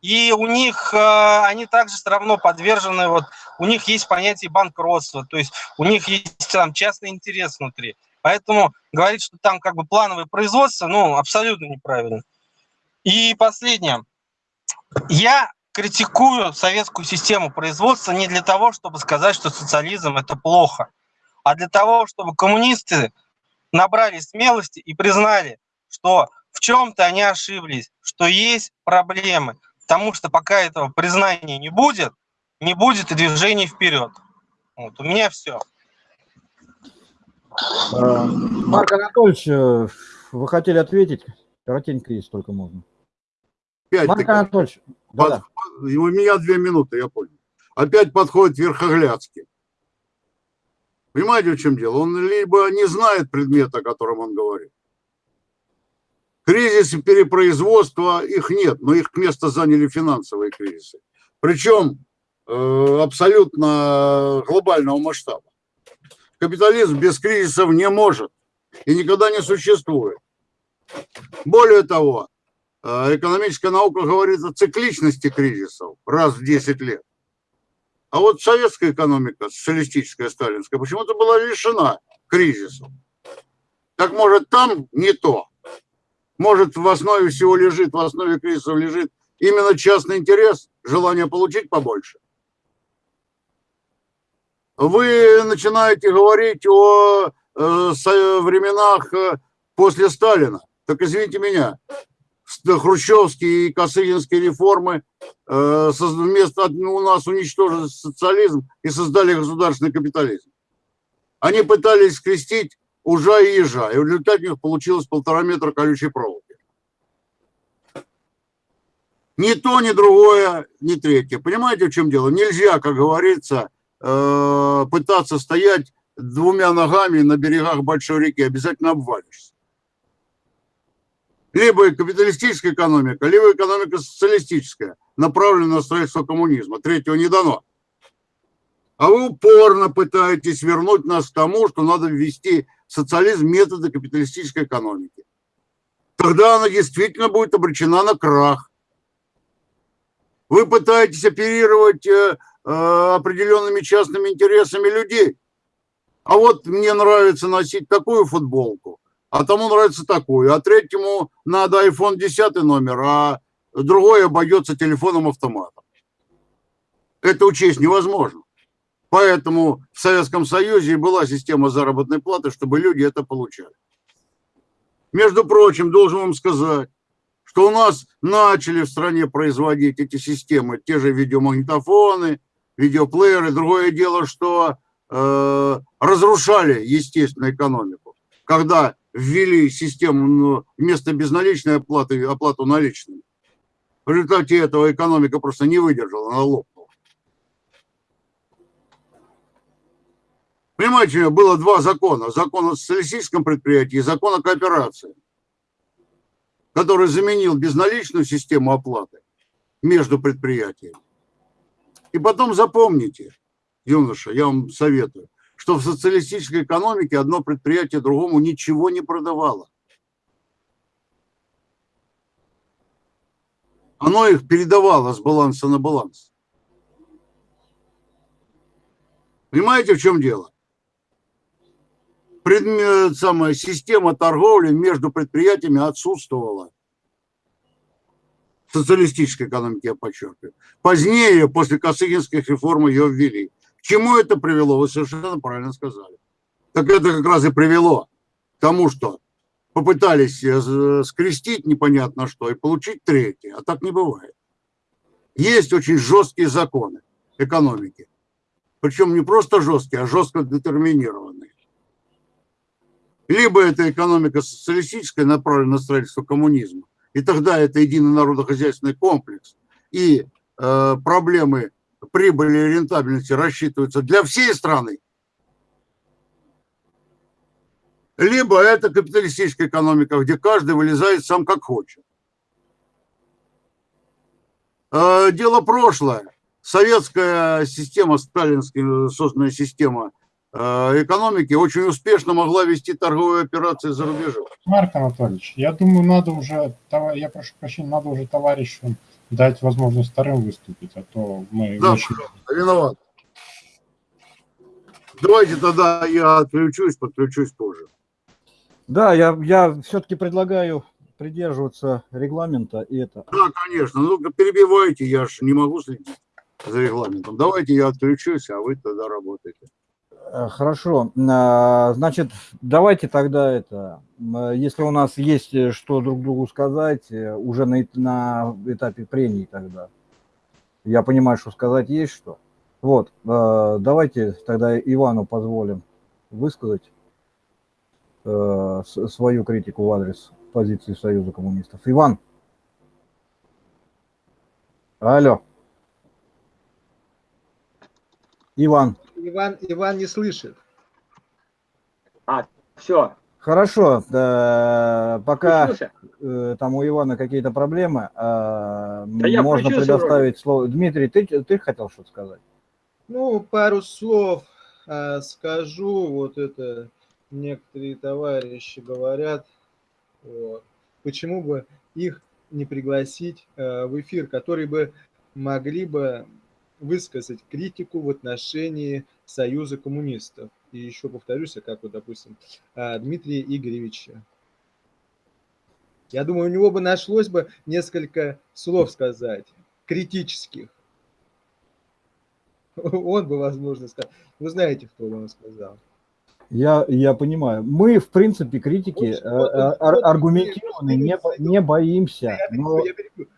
И у них, э, они также все равно подвержены, вот, у них есть понятие банкротства, то есть у них есть там частный интерес внутри. Поэтому говорить, что там как бы плановое производство, ну, абсолютно неправильно. И последнее. Я критикую советскую систему производства не для того, чтобы сказать, что социализм – это плохо, а для того, чтобы коммунисты набрали смелости и признали, что в чем-то они ошиблись, что есть проблемы. Потому что пока этого признания не будет, не будет и движения вперед. Вот, у меня все. А, Марк Анатольевич, э, вы хотели ответить? Коротенько, есть только можно. Опять Марк Анатольевич. Под, да. У меня две минуты, я понял. Опять подходит Верхоглядский. Понимаете, в чем дело? Он либо не знает предмета, о котором он говорит. Кризисы перепроизводства, их нет, но их место заняли финансовые кризисы. Причем э, абсолютно глобального масштаба. Капитализм без кризисов не может и никогда не существует. Более того, э, экономическая наука говорит о цикличности кризисов раз в 10 лет. А вот советская экономика, социалистическая, сталинская, почему-то была лишена кризиса. Так может там не то. Может в основе всего лежит, в основе кризиса лежит именно частный интерес, желание получить побольше. Вы начинаете говорить о э, временах э, после Сталина. Так извините меня, хрущевские и косыгинские реформы э, вместо у нас уничтожили социализм и создали государственный капитализм. Они пытались скрестить ужа и ежа, и в результате у них получилось полтора метра колючей проволоки. Ни то, ни другое, ни третье. Понимаете, в чем дело? Нельзя, как говорится, э, пытаться стоять двумя ногами на берегах большой реки. Обязательно обвалишься. Либо капиталистическая экономика, либо экономика социалистическая, направленная на строительство коммунизма. Третьего не дано. А вы упорно пытаетесь вернуть нас к тому, что надо ввести социализм методы капиталистической экономики. Тогда она действительно будет обречена на крах. Вы пытаетесь оперировать э, э, определенными частными интересами людей. А вот мне нравится носить такую футболку, а тому нравится такую, а третьему надо iPhone 10 номер, а другой обойдется телефоном-автоматом. Это учесть невозможно. Поэтому в Советском Союзе была система заработной платы, чтобы люди это получали. Между прочим, должен вам сказать, что у нас начали в стране производить эти системы, те же видеомагнитофоны, видеоплееры. Другое дело, что э, разрушали, естественно, экономику. Когда ввели систему ну, вместо безналичной оплаты, оплату наличными. В результате этого экономика просто не выдержала, она лопнула. Понимаете, было два закона. Закон о социалистическом предприятии и закон о кооперации который заменил безналичную систему оплаты между предприятиями. И потом запомните, юноша, я вам советую, что в социалистической экономике одно предприятие другому ничего не продавало. Оно их передавало с баланса на баланс. Понимаете, в чем дело? предмет, самая система торговли между предприятиями отсутствовала. В социалистической экономике, я подчеркиваю. Позднее, после Косыгинских реформ, ее ввели. К чему это привело? Вы совершенно правильно сказали. Так это как раз и привело к тому, что попытались э, скрестить непонятно что и получить третье. А так не бывает. Есть очень жесткие законы экономики. Причем не просто жесткие, а жестко детерминированные. Либо это экономика социалистическая, направленная на строительство коммунизма, и тогда это единый народохозяйственный комплекс, и э, проблемы прибыли и рентабельности рассчитываются для всей страны. Либо это капиталистическая экономика, где каждый вылезает сам как хочет. Э, дело прошлое. Советская система, сталинская созданная система Э, экономики очень успешно могла вести торговые операции за рубежом. Марк Анатольевич, я думаю, надо уже, я прошу прощения, надо уже товарищу дать возможность вторым выступить, а то мы... Да, очень... виноват. Давайте тогда я отключусь, подключусь позже. Да, я, я все-таки предлагаю придерживаться регламента и это. Да, конечно. Ну, перебивайте, я же не могу следить за регламентом. Давайте я отключусь, а вы тогда работаете. Э, хорошо. А, значит, давайте тогда это, если у нас есть э, что друг другу сказать, э, уже на, на этапе прений тогда. Я понимаю, что сказать есть что. Вот, давайте тогда Ивану позволим высказать свою критику в адрес позиции Союза коммунистов. Иван. Алло. Иван. Иван, Иван не слышит. А, все. Хорошо, да, пока э, там у Ивана какие-то проблемы, э, да можно предоставить слово. Дмитрий, ты, ты хотел что-то сказать? Ну, пару слов э, скажу. Вот это некоторые товарищи говорят, вот, почему бы их не пригласить э, в эфир, которые бы могли бы высказать критику в отношении Союза коммунистов. И еще повторюсь, как вот, допустим, а, Дмитрия Игоревича. Я думаю, у него бы нашлось бы несколько слов сказать, критических. Он бы, возможно, сказал. Вы знаете, кто он сказал. Я, я понимаю. Мы, в принципе, критики Он ждет, ар- аргументированно не, не боимся. Я Но, я.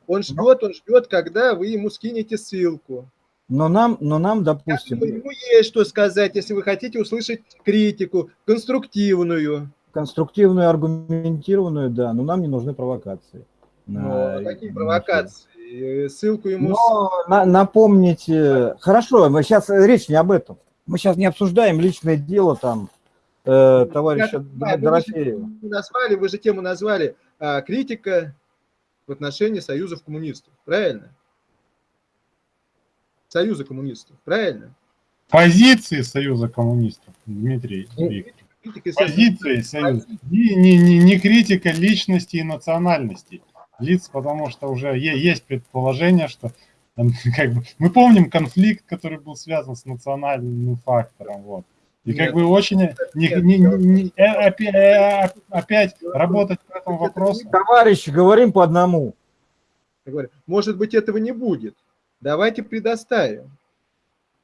Он ждет, он ждет, когда вы ему скинете ссылку. Но нам, но нам, допустим, Ему есть что сказать, если вы хотите услышать критику, конструктивную. конструктивную, аргументированную, да, но нам не нужны провокации. Но На- Ну, какие провокации? Э, Ссылку ему... Но на- напомните, хорошо, мы сейчас речь не об этом. Мы сейчас не обсуждаем личное дело там э, товарища ну вы же Дорофеева. тему назвали, вы же тему назвали а, критика в отношении союзов коммунистов, правильно? Союза коммунистов, правильно? Позиции Союза коммунистов, Дмитрий Ну, Викторович. Критика, Позиции Союза. Не, не, не, не критика личности и национальностей лиц, потому что уже есть предположение, что как бы, мы помним конфликт, который был связан с национальным фактором. Вот. И как Нет. бы очень не, Нет, не- не- э, опя- э, опять работать по этому Это вопросу. Товарищи, говорим по одному. может быть, этого не будет. Давайте предоставим.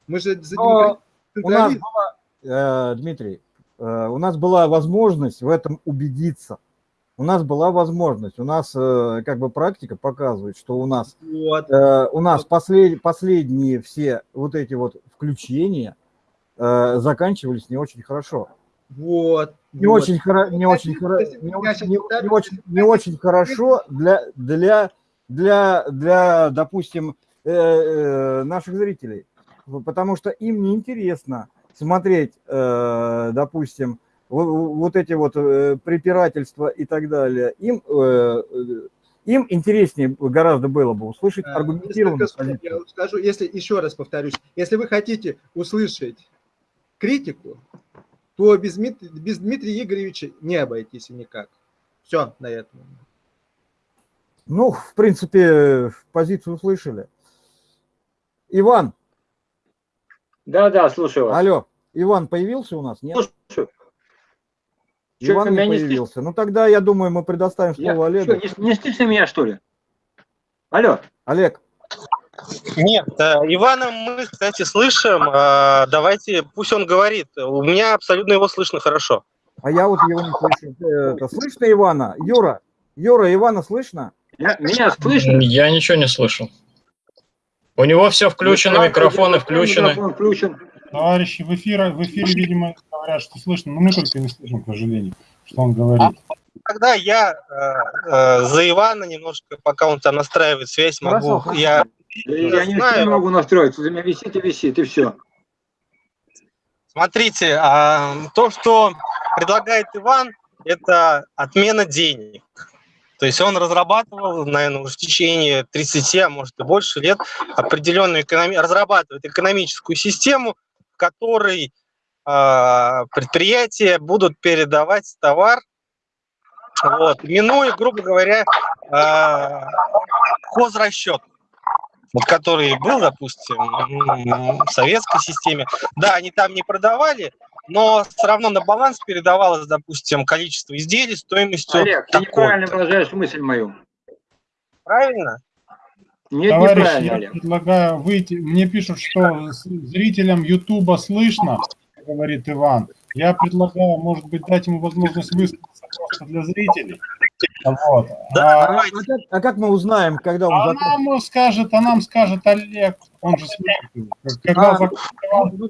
Мы же за Но У нас была, э, Дмитрий, э, у нас была возможность в этом убедиться. У нас была возможность, у нас э, как бы практика показывает, что у нас Вот. Э, у нас послед- последние все вот эти вот включения э, заканчивались не очень хорошо. Вот. Не вот. очень, хоро- не очень, если хоро- я не не, не очень, не очень хорошо для, для, для, для, допустим, наших зрителей, потому что им неинтересно смотреть, э, допустим, во- вот эти вот э, препирательства и так далее. Им, э, э, им интереснее гораздо было бы услышать аргументированную позицию. Я скажу, если еще раз повторюсь, если вы хотите услышать критику, то без, без Дмитрия Игоревича не обойтись никак. Все на этом. Ну, в принципе, позицию услышали. Иван, Да, да, слушаю вас. алло, Иван появился у нас? Нет? Слушаю. Иван не меня не появился. Ну, тогда, я думаю, мы предоставим Я- слово чё, Олегу. не, не слышно меня, что ли? Алло, Олег, Нет, э, Ивана мы, кстати, слышим. Э, Давайте, пусть он говорит. У меня абсолютно его слышно хорошо. а я вот его не слышу. Э, Это, слышно Ивана? Юра, Юра, Ивана слышно? я- меня слышно? Я ничего не слышу. У него все включено, микрофоны включены. Микрофон включен. Товарищи в эфире, в эфире, видимо, говорят, что слышно, но мы только не слышим, к сожалению, что он говорит. Тогда я э, э, за Ивана немножко, пока он там настраивает связь, могу. Хорошо, Я Я не могу настроить. У меня висит и висит, и все. Смотрите, а, то, что предлагает Иван, это отмена денег. То есть он разрабатывал, наверное, уже в течение 30, а может и больше лет определенную экономи... разрабатывает экономическую систему, в которой а, предприятия будут передавать товар, вот, минуя, грубо говоря, а, хозрасчет, вот, который был, допустим, в советской системе. Да, они там не продавали, но все равно на баланс передавалось, допустим, количество изделий стоимостью Олег, ты неправильно выражаешь мысль мою. Правильно? Нет, неправильно, я Олег. предлагаю выйти. Мне пишут, что зрителям Ютуба слышно, говорит Иван. Я предлагаю, может быть, дать ему возможность высказаться просто для зрителей. Вот. Да, А, давайте. А как, а как мы узнаем, когда он а закончит? нам скажет, а нам скажет Олег, он же слышит. его. Когда А, Ну,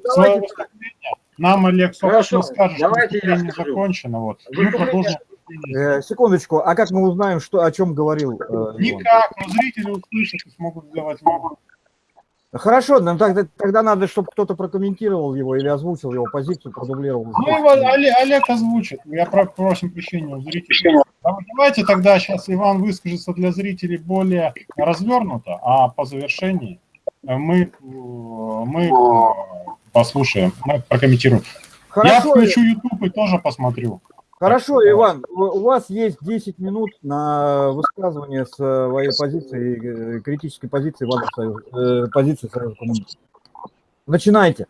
свое давайте выступление, нам Олег, собственно, Хорошо, скажет, что давайте я выступление скажу. закончено. Вот. Мы продолжим. Э, секундочку, а как мы узнаем, что, о чем говорил э? Никак, но зрители услышат и смогут сделать вывод. Хорошо, но тогда, тогда надо, чтобы кто-то прокомментировал его или озвучил его позицию, продублировал. Ну, его Олег, Олег озвучит. Я про- просим прощения у зрителей. А Давайте тогда сейчас Иван выскажется для зрителей более развернуто, а по завершении мы, э, мы э, послушаем, мы прокомментируем. Я Хорошо, включу YouTube и тоже посмотрю. Хорошо, Так, Иван, у вас есть 10 минут на высказывание своей позиции, э, критической позиции, Союза, э, позиции Союза коммунистов. Начинайте.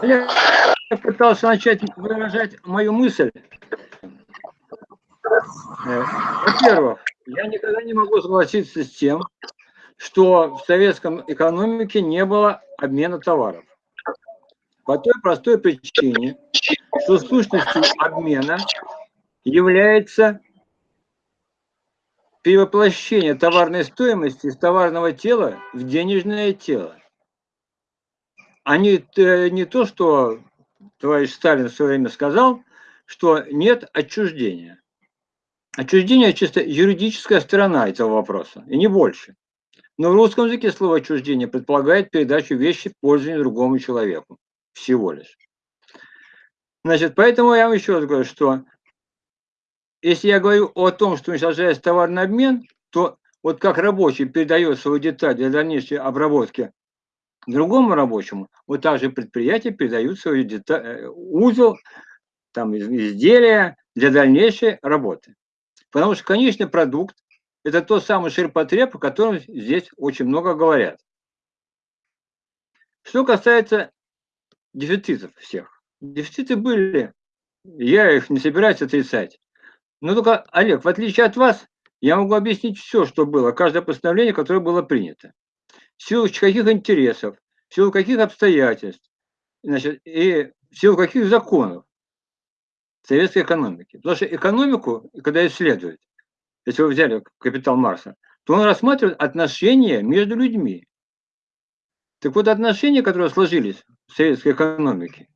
Олег пытался начать выражать мою мысль. Э, Во-первых, я никогда не могу согласиться с тем, что в советском экономике не было обмена товаров. По той простой причине, что сущностью обмена является перевоплощение товарной стоимости из товарного тела в денежное тело. А не, э, не то, что товарищ Сталин в свое время сказал, что нет отчуждения. Отчуждение – чисто юридическая сторона этого вопроса, и не больше. Но в русском языке слово отчуждение предполагает передачу вещи в пользование другому человеку. Всего лишь. Значит, поэтому я вам еще раз говорю, что если я говорю о том, что уничтожается товарный обмен, то вот как рабочий передает свою деталь для дальнейшей обработки другому рабочему, вот так же предприятия передают свою деталь, э, узел, там, изделия для дальнейшей работы. Потому что конечный продукт – это тот самый ширпотреб, о котором здесь очень много говорят. Что касается дефицитов всех. Дефициты были, я их не собираюсь отрицать. Но только, Олег, в отличие от вас, я могу объяснить все, что было, каждое постановление, которое было принято. В силу каких интересов, в силу каких обстоятельств, значит, и в силу каких законов советской экономики. Потому что экономику, когда исследуют, если вы взяли «Капитал Марса», то он рассматривает отношения между людьми. Так вот, отношения, которые сложились в советской экономике,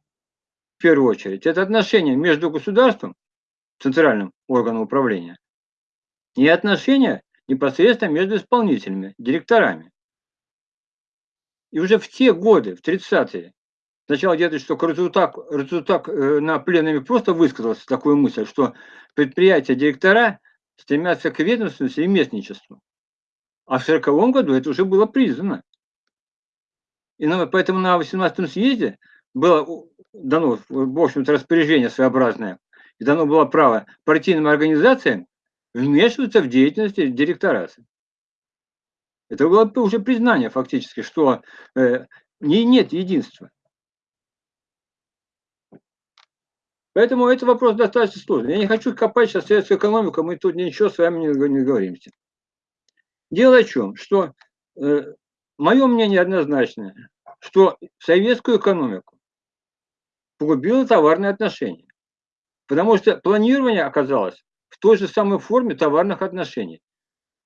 в первую очередь, это отношения между государством, центральным органом управления, и отношения непосредственно между исполнителями, директорами. И уже в те годы, в 30-е, Сначала где-то, что Рацутак, Рацутак э, на пленуме просто высказался такую мысль, что предприятия, директора стремятся к ведомственности и местничеству. А в 1940 году это уже было признано. И поэтому на 18-м съезде было дано, в общем-то, распоряжение своеобразное, и дано было право партийным организациям вмешиваться в деятельность директорации. Это было уже признание фактически, что э, не, нет единства. Поэтому этот вопрос достаточно сложный. Я не хочу копать сейчас советскую экономику, мы тут ничего с вами не, не говоримся. Дело в чем, что э, мое мнение однозначное, что советскую экономику погубило товарные отношения. Потому что планирование оказалось в той же самой форме товарных отношений.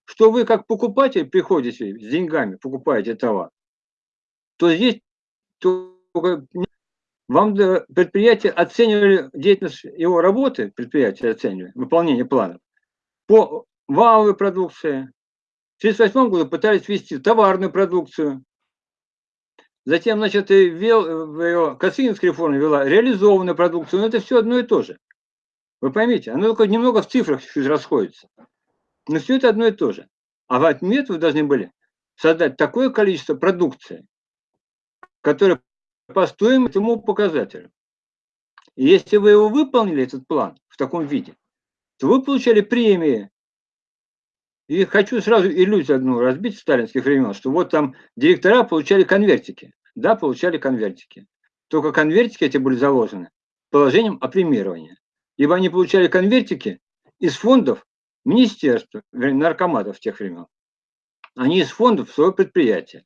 Что вы как покупатель приходите с деньгами, покупаете товар, то здесь только вам предприятие оценивали деятельность его работы, предприятие оценивали, выполнение планов, по валовой продукции. В 1938 году пытались ввести товарную продукцию. Затем, значит, ввел, ее, Косыгинская реформа вела реализованную продукцию, но это все одно и то же. Вы поймите, оно только немного в цифрах чуть расходится. Но все это одно и то же. А в отмет вы должны были создать такое количество продукции, которое по стоимому показателю. И если вы его выполнили, этот план, в таком виде, то вы получали премии. И хочу сразу иллюзию одну разбить в сталинских времен, что вот там директора получали конвертики. Да, получали конвертики. Только конвертики эти были заложены положением о премировании. Ибо они получали конвертики из фондов министерства, наркоматов тех времен. Они из фондов своего предприятия.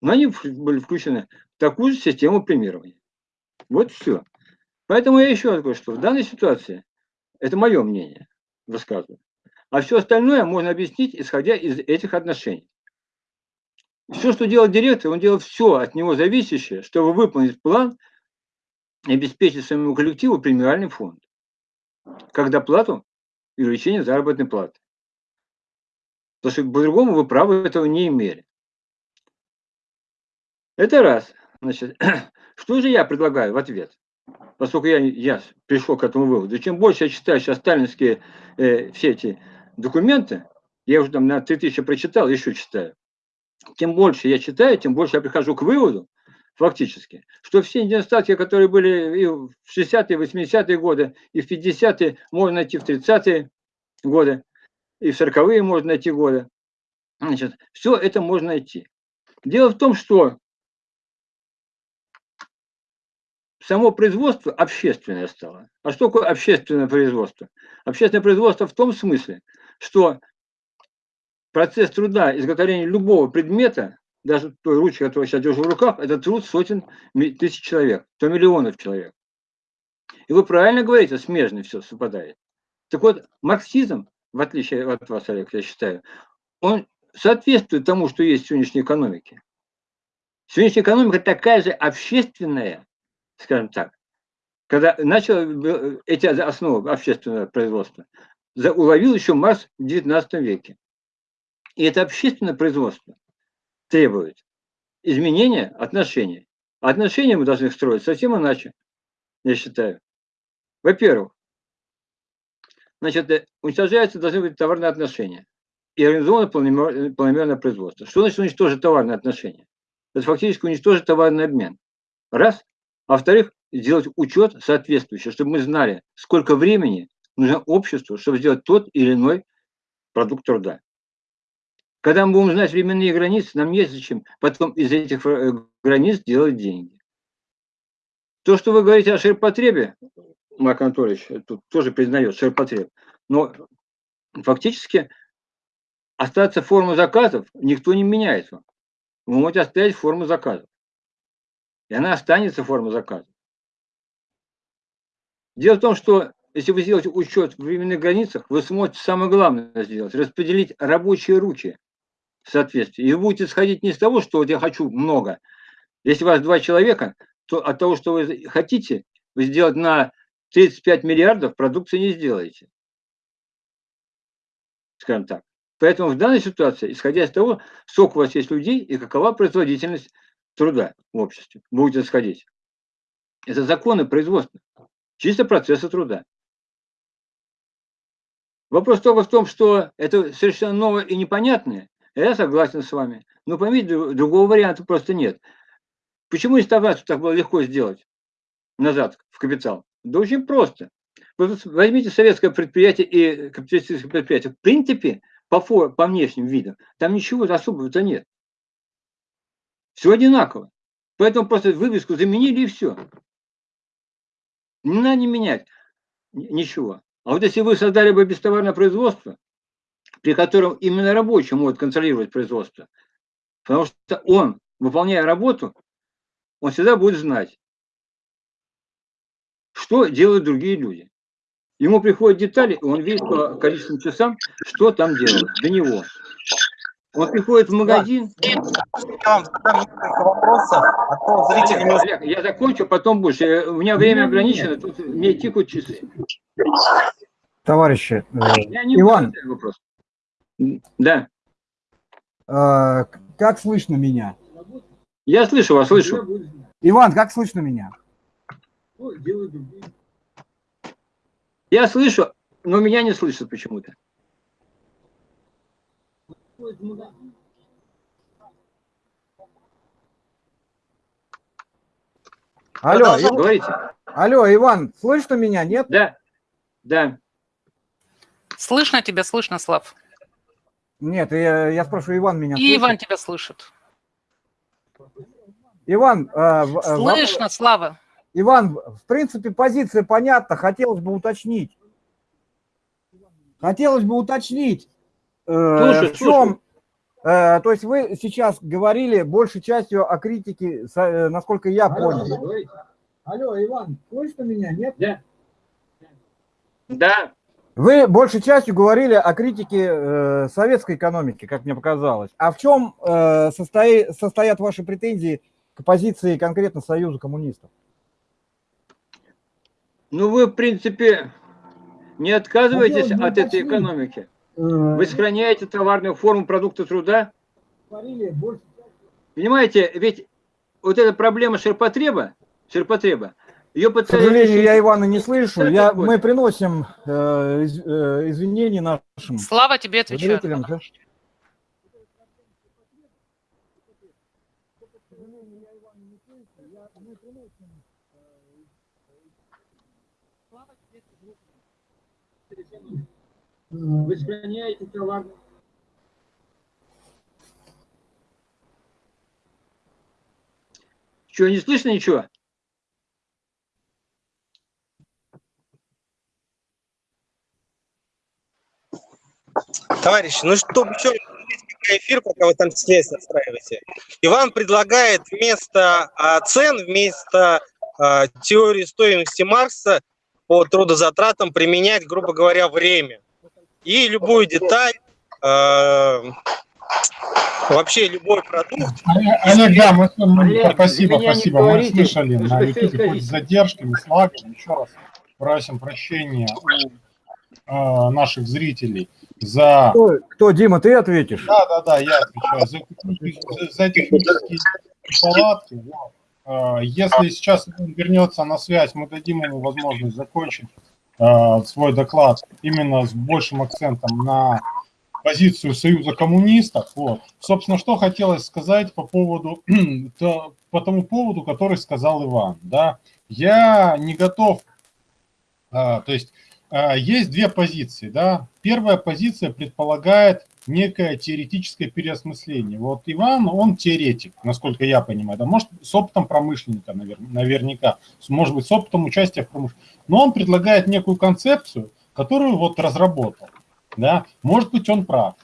Но они были включены такую систему премирования. Вот все. Поэтому я еще раз говорю, что в данной ситуации, это мое мнение, рассказываю, а все остальное можно объяснить, исходя из этих отношений. Все, что делал директор, он делал все от него зависящее, чтобы выполнить план и обеспечить своему коллективу премиальный фонд, как доплату и увеличение заработной платы. Потому что по-другому вы права этого не имели. Это раз. Значит, что же я предлагаю в ответ? Поскольку я, я пришел к этому выводу. Чем больше я читаю сейчас сталинские э, все эти документы, я уже там на 3000 прочитал, еще читаю. Тем больше я читаю, тем больше я прихожу к выводу, фактически, что все недостатки, которые были и в 60-е, 80-е годы, и в 50-е, можно найти в 30-е годы, и в 40-е можно найти годы. Значит, все это можно найти. Дело в том, что само производство общественное стало. А что такое общественное производство? Общественное производство в том смысле, что процесс труда, изготовления любого предмета даже той ручкой, которую я сейчас держу в руках, это труд сотен тысяч человек, то миллионов человек. И вы правильно говорите, смежно все совпадает. Так вот, марксизм, в отличие от вас, Олег, я считаю, он соответствует тому, что есть в сегодняшней экономике. Сегодняшняя экономика такая же общественная, скажем так, когда начал э, эти основы общественного производства, уловил еще Марс в XIX веке. И это общественное производство требует изменения отношений. Отношения мы должны строить совсем иначе, я считаю. Во-первых, значит, э, уничтожаются должны быть товарные отношения и организовано планомерное производство. Что значит уничтожить товарные отношения? Это фактически уничтожить товарный обмен. Раз. Во-вторых, сделать учет соответствующий, чтобы мы знали, сколько времени нужно обществу, чтобы сделать тот или иной продукт труда. Когда мы будем знать временные границы, нам не зачем потом из этих э, границ делать деньги. То, что вы говорите о ширпотребе, Марк Анатольевич тут тоже признает ширпотреб, но фактически остаться форму заказов никто не меняет. Вы можете оставить форму заказов. И она останется форма заказа. Дело в том, что если вы сделаете учет в временных границах, вы сможете самое главное сделать, распределить рабочие руки в соответствии. И вы будете сходить не с того, что вот я хочу много. Если у вас два человека, то от того, что вы хотите, вы сделать на 35 миллиардов продукции не сделаете. Скажем так. Поэтому в данной ситуации, исходя из того, сколько у вас есть людей и какова производительность труда в обществе, будете сходить. Это законы производства, чисто процесса труда. Вопрос только в том, что это совершенно новое и непонятное. Я согласен с вами. Но поймите, другого варианта просто нет. Почему реставрацию так было легко сделать назад в капитал? Да очень просто. Возьмите советское предприятие и капиталистическое предприятие. В принципе, по, фор, по внешним видам, там ничего особого-то нет. Все одинаково. Поэтому просто вывеску заменили и все. Не надо не менять ничего. А вот если вы создали бы бестоварное производство, при котором именно рабочий может контролировать производство, потому что он, выполняя работу, он всегда будет знать, что делают другие люди. Ему приходят детали, и он видит по количественным часам, что там делают для него. Он приходит в магазин. Олег, я закончу, потом будешь. У меня время ограничено, тут мне тикают часы. Товарищи, э, Иван. Вопрос. Да. Э, как слышно меня? Я слышу вас, слышу. Иван, как слышно меня? Я слышу, но меня не слышат почему-то. Алло, Ив... говорите. Алло, Иван, слышно меня, нет? Да, да. Слышно тебя, слышно, Слав. Нет, я, я спрашиваю, Иван меня И слышит? Иван тебя слышит. Иван... Э, слышно, в... Слава. Иван, в принципе, позиция понятна, хотелось бы уточнить. Хотелось бы уточнить, э, слушай, в чем... Э, то есть вы сейчас говорили большей частью о критике, э, насколько я Алло, понял. Алло, Иван, слышно меня, нет? Да. Да. Вы большей частью говорили о критике э, советской экономики, как мне показалось. А в чем э, состои, состоят ваши претензии к позиции конкретно Союза коммунистов? Ну, вы, в принципе, не отказываетесь от этой экономики. Э, вы сохраняете товарную форму продукта труда. Понимаете, ведь вот эта проблема ширпотреба, ширпотреба, ее К сожалению, я Ивана не слышу. Я, мы приносим э, э, извинения нашим Слава тебе отвечает. Вы сохраняете товар. Что, не слышно ничего? Товарищи, ну чтобы еще эфир, пока вы там связь настраиваете. Иван предлагает вместо а, цен, вместо а, теории стоимости Маркса по трудозатратам применять, грубо говоря, время. И любую деталь, а, вообще любой продукт. Олег, да, мы, мы Олег, спасибо, спасибо, мы говорите, слышали на YouTube хоть с задержками, с лагом, еще раз просим прощения у э, наших зрителей за... Кто, кто, Дима, ты ответишь? Да, да, да, я отвечаю. За, за технические неполадки. Вот. Э, если сейчас он вернется на связь, мы дадим ему возможность закончить э, свой доклад именно с большим акцентом на позицию Союза коммунистов. Вот. Собственно, что хотелось сказать по поводу, по тому поводу, который сказал Иван. Да? Я не готов, а, то есть а, есть две позиции. Да? Первая позиция предполагает некое теоретическое переосмысление. Вот Иван, он теоретик, насколько я понимаю, да, может, с опытом промышленника навер, наверняка, может быть, с опытом участия в промышленности, но он предлагает некую концепцию, которую вот разработал. Да? Может быть, он прав.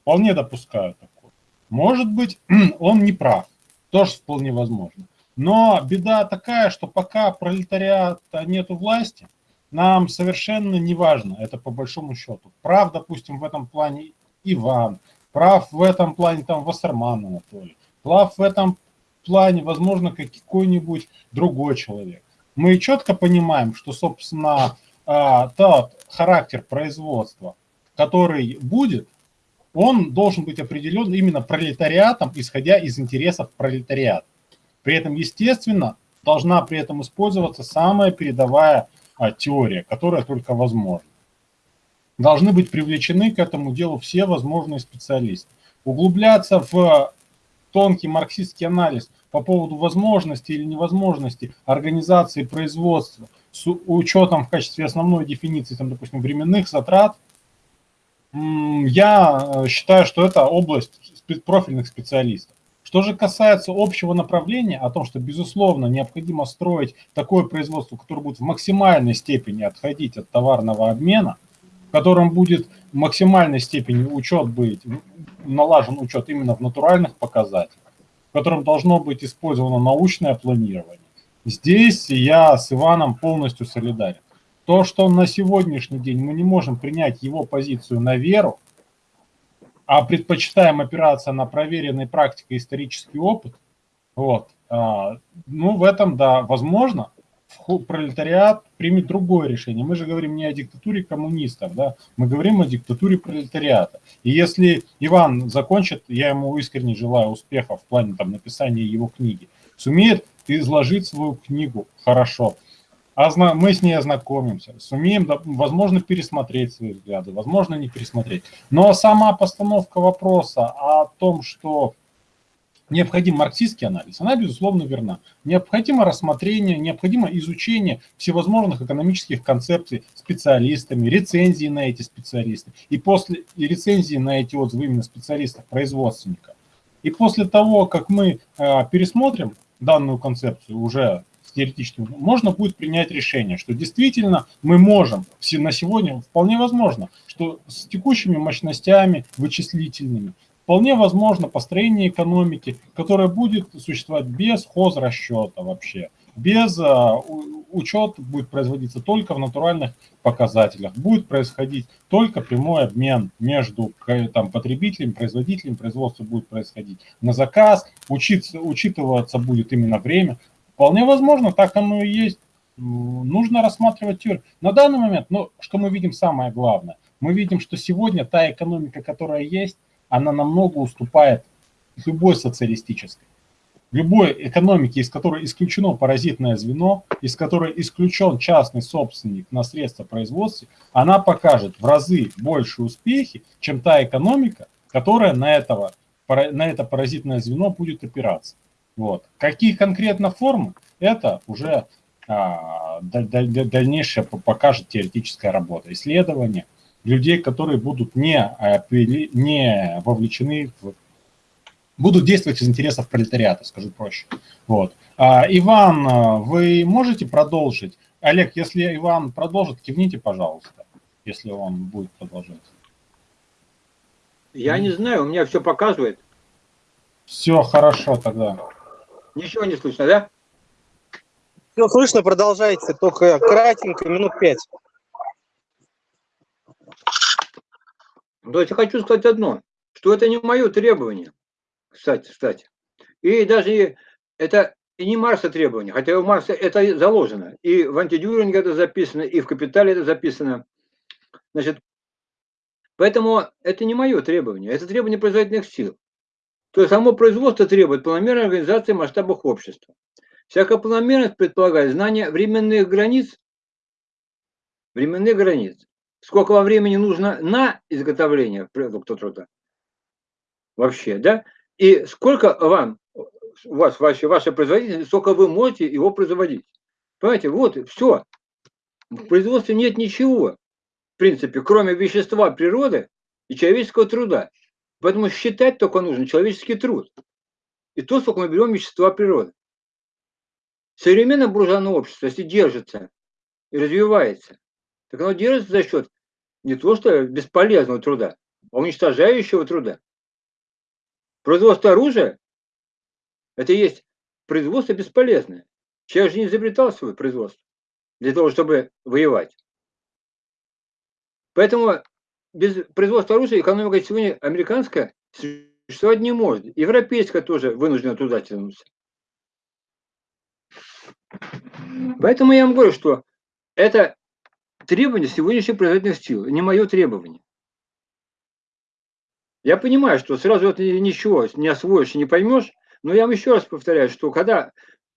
Вполне допускаю такое. Может быть, он не прав. Тоже вполне возможно. Но беда такая, что пока пролетариата нету власти, нам совершенно не важно, это по большому счету. Прав, допустим, в этом плане Иван, прав в этом плане там Вассерман Анатолий, прав в этом плане, возможно, какой-нибудь другой человек. Мы четко понимаем, что, собственно, а, тот характер производства, который будет, он должен быть определен именно пролетариатом, исходя из интересов пролетариата. При этом, естественно, должна при этом использоваться самая передовая а, теория, которая только возможна. Должны быть привлечены к этому делу все возможные специалисты. Углубляться в тонкий марксистский анализ по поводу возможности или невозможности организации производства с учетом в качестве основной дефиниции, там, допустим, временных затрат, я э, считаю, что это область профильных специалистов. Что же касается общего направления, о том, что, безусловно, необходимо строить такое производство, которое будет в максимальной степени отходить от товарного обмена, в котором будет в максимальной степени учет быть, налажен учет именно в натуральных показателях, котором должно быть использовано научное планирование. Здесь я с Иваном полностью солидарен. То, что на сегодняшний день мы не можем принять его позицию на веру, а предпочитаем опираться на проверенный практикой исторический опыт, вот, а, ну, в этом, да, возможно, пролетариат примет другое решение. Мы же говорим не о диктатуре коммунистов, да, мы говорим о диктатуре пролетариата. И если Иван закончит, я ему искренне желаю успеха в плане там, написания его книги, сумеет изложить свою книгу хорошо, мы с ней ознакомимся, сумеем, возможно, пересмотреть свои взгляды, возможно, не пересмотреть. Но сама постановка вопроса о том, что необходим марксистский анализ, она, безусловно, верна. Необходимо рассмотрение, необходимо изучение всевозможных экономических концепций специалистами, рецензии на эти специалисты, и после и рецензии на эти отзывы именно специалистов-производственников. И после того, как мы э, пересмотрим данную концепцию уже теоретически, можно будет принять решение, что действительно мы можем на сегодня, вполне возможно, что с текущими мощностями вычислительными, вполне возможно построение экономики, которая будет существовать без хозрасчета вообще, без а, учет будет производиться только в натуральных показателях, будет происходить только прямой обмен между там, потребителем, производителем, производство будет происходить на заказ, учиться, учитываться будет именно время. Вполне возможно, так оно и есть. Нужно рассматривать теорию. На данный момент, ну, что мы видим самое главное? Мы видим, что сегодня та экономика, которая есть, она намного уступает любой социалистической. Любой экономике, из которой исключено паразитное звено, из которой исключен частный собственник на средства производства, она покажет в разы больше успехи, чем та экономика, которая на, этого, на это паразитное звено будет опираться. Вот. Какие конкретно формы, это уже а, дальнейшее покажет теоретическая работа, исследования людей, которые будут не, а, не вовлечены в будут действовать из интересов пролетариата, скажу проще. Вот. А, Иван, а, вы можете продолжить? Олег, если Иван продолжит, кивните, пожалуйста, если он будет продолжать. Я не знаю, у меня все показывает. Все хорошо тогда. Ничего не слышно, да? Все слышно, продолжайте, только кратенько, минут пять. То есть я хочу сказать одно, что это не мое требование, кстати, кстати. И даже это не Марса требование, хотя у Марса это заложено. И в антидюринге это записано, и в капитале это записано. Значит, поэтому это не мое требование, это требование производительных сил. То есть само производство требует планомерной организации в масштабах общества. Всякая планомерность предполагает знание временных границ, временных границ. Сколько вам времени нужно на изготовление продукта труда? Вообще, да? И сколько вам, у вас, ваши, ваши производители, сколько вы можете его производить? Понимаете, вот все. В производстве нет ничего, в принципе, кроме вещества природы и человеческого труда. Поэтому считать только нужно человеческий труд. И то, сколько мы берем вещества природы. Современное буржуазное общество, если держится и развивается, так оно держится за счет не то что бесполезного труда, а уничтожающего труда. Производство оружия – это и есть производство бесполезное. Человек же не изобретал свое производство для того, чтобы воевать. Поэтому без производства оружия экономика сегодня американская существовать не может. Европейская тоже вынуждена туда тянуться. Поэтому я вам говорю, что это требование сегодняшних производительных сил, не мое требование. Я понимаю, что сразу это ничего не освоишь и не поймешь, но я вам еще раз повторяю, что когда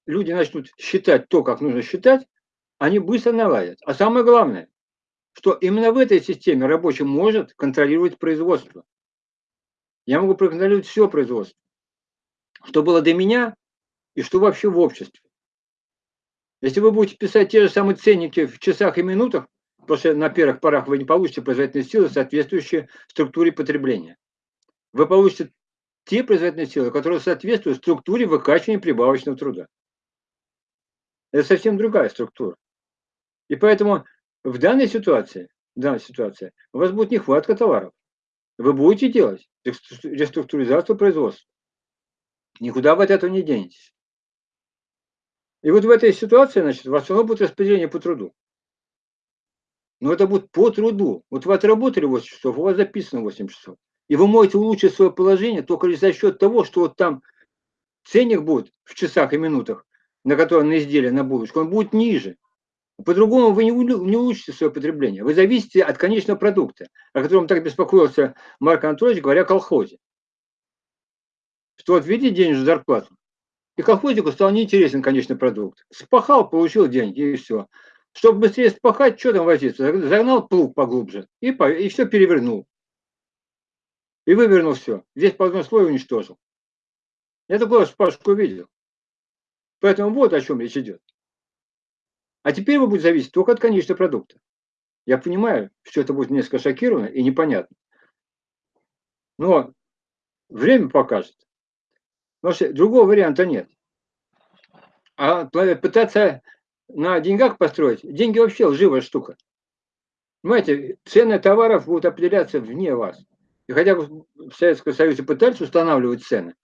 люди начнут считать то, как нужно считать, они быстро наладят. А самое главное, что именно в этой системе рабочий может контролировать производство. Я могу проконтролировать все производство, что было до меня и что вообще в обществе. Если вы будете писать те же самые ценники в часах и минутах, что на первых порах вы не получите производительные силы, соответствующие структуре потребления. Вы получите те производительные силы, которые соответствуют структуре выкачивания прибавочного труда. Это совсем другая структура. И поэтому в данной ситуации, в данной ситуации у вас будет нехватка товаров. Вы будете делать реструктуризацию производства. Никуда вы от этого не денетесь. И вот в этой ситуации, значит, у вас все будет распределение по труду. Но это будет по труду. Вот вы отработали 8 часов, у вас записано 8 часов. И вы можете улучшить свое положение только лишь за счет того, что вот там ценник будет в часах и минутах, на которые на изделие, на булочку, он будет ниже. По-другому вы не, не улучшите свое потребление. Вы зависите от конечного продукта, о котором так беспокоился Марк Анатольевич, говоря о колхозе. Что вот видите денежную зарплату, и колхознику стал неинтересен конечный продукт. Спахал, получил деньги, и все. Чтобы быстрее спахать, что там возиться? Загнал плуг поглубже и, и все перевернул. И вывернул все. Здесь по одному слою уничтожил. Я такое вспашку видел. Поэтому вот о чем речь идет. А теперь вы будете зависеть только от конечного продукта. Я понимаю, что это будет несколько шокировано и непонятно. Но время покажет. Потому что другого варианта нет. А пытаться на деньгах построить, деньги вообще лживая штука. Понимаете, цены товаров будут определяться вне вас. И хотя бы в Советском Союзе пытались устанавливать цены,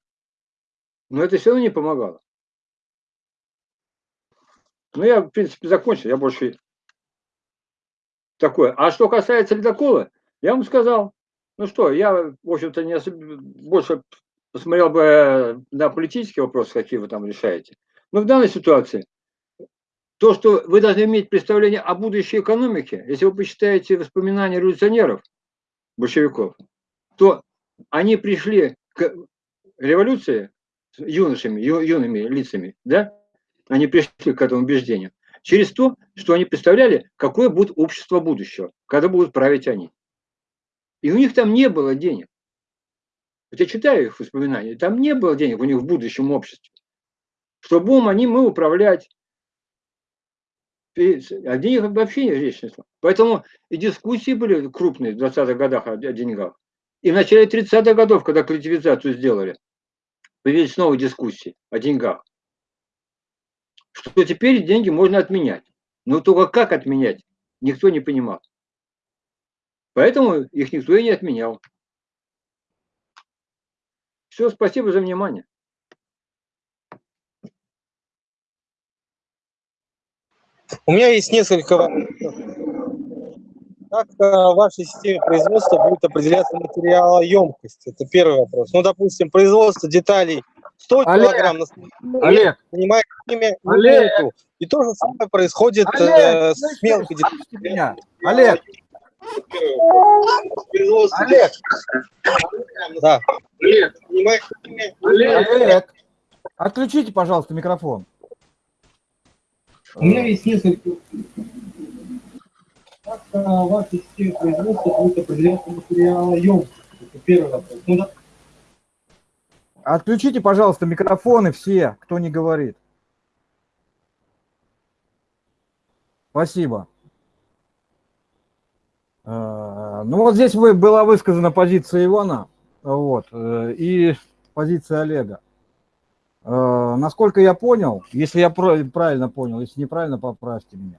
но это все равно не помогало. Ну, я, в принципе, закончил, я больше такое. А что касается ледокола, я вам сказал, ну что, я, в общем-то, не особо, больше посмотрел бы на политические вопросы, какие вы там решаете. Но в данной ситуации то, что вы должны иметь представление о будущей экономике, если вы почитаете воспоминания революционеров, большевиков, то они пришли к революции юношами, ю, юными лицами, да, они пришли к этому убеждению, через то, что они представляли, какое будет общество будущего, когда будут править они. И у них там не было денег. Вот я читаю их воспоминания, там не было денег у них в будущем обществе. Что будем они мы управлять. А денег вообще речь не шла. Поэтому и дискуссии были крупные в 20-х годах о деньгах. И в начале 30-х годов, когда коллективизацию сделали, появились новые дискуссии о деньгах. Что теперь деньги можно отменять. Но только как отменять, никто не понимал. Поэтому их никто и не отменял. Все, спасибо за внимание. У меня есть несколько вопросов. Как э, в вашей системе производства будет определяться материалоемкость? Это первый вопрос. Ну, допустим, производство деталей 100 Олег, килограмм на Олег, понимаете, имя Олег. И то же самое происходит э, Олег, с мелкой деталью. Олег, Олег. Да. Имя Олег, отключите, пожалуйста, микрофон. У меня есть несколько... Как э, в вашей системе производства будет определяться материалоемкость? Это первый вопрос. Ну, да. Отключите, пожалуйста, микрофоны все, кто не говорит. Спасибо. Э, Ну вот здесь была высказана позиция Ивана вот, э, и позиция Олега. Э, Насколько я понял, если я правильно понял, если неправильно, поправьте меня.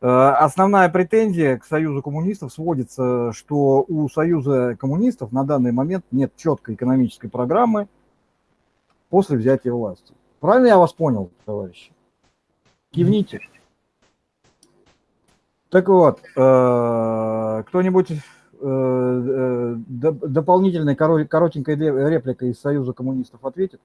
Э, Основная претензия к Союзу коммунистов сводится, что у Союза коммунистов на данный момент нет четкой экономической программы после взятия власти. Правильно я вас понял, товарищи? Кивните. Так вот, э, кто-нибудь доп- дополнительной коро- коротенькой репликой из Союза коммунистов ответит?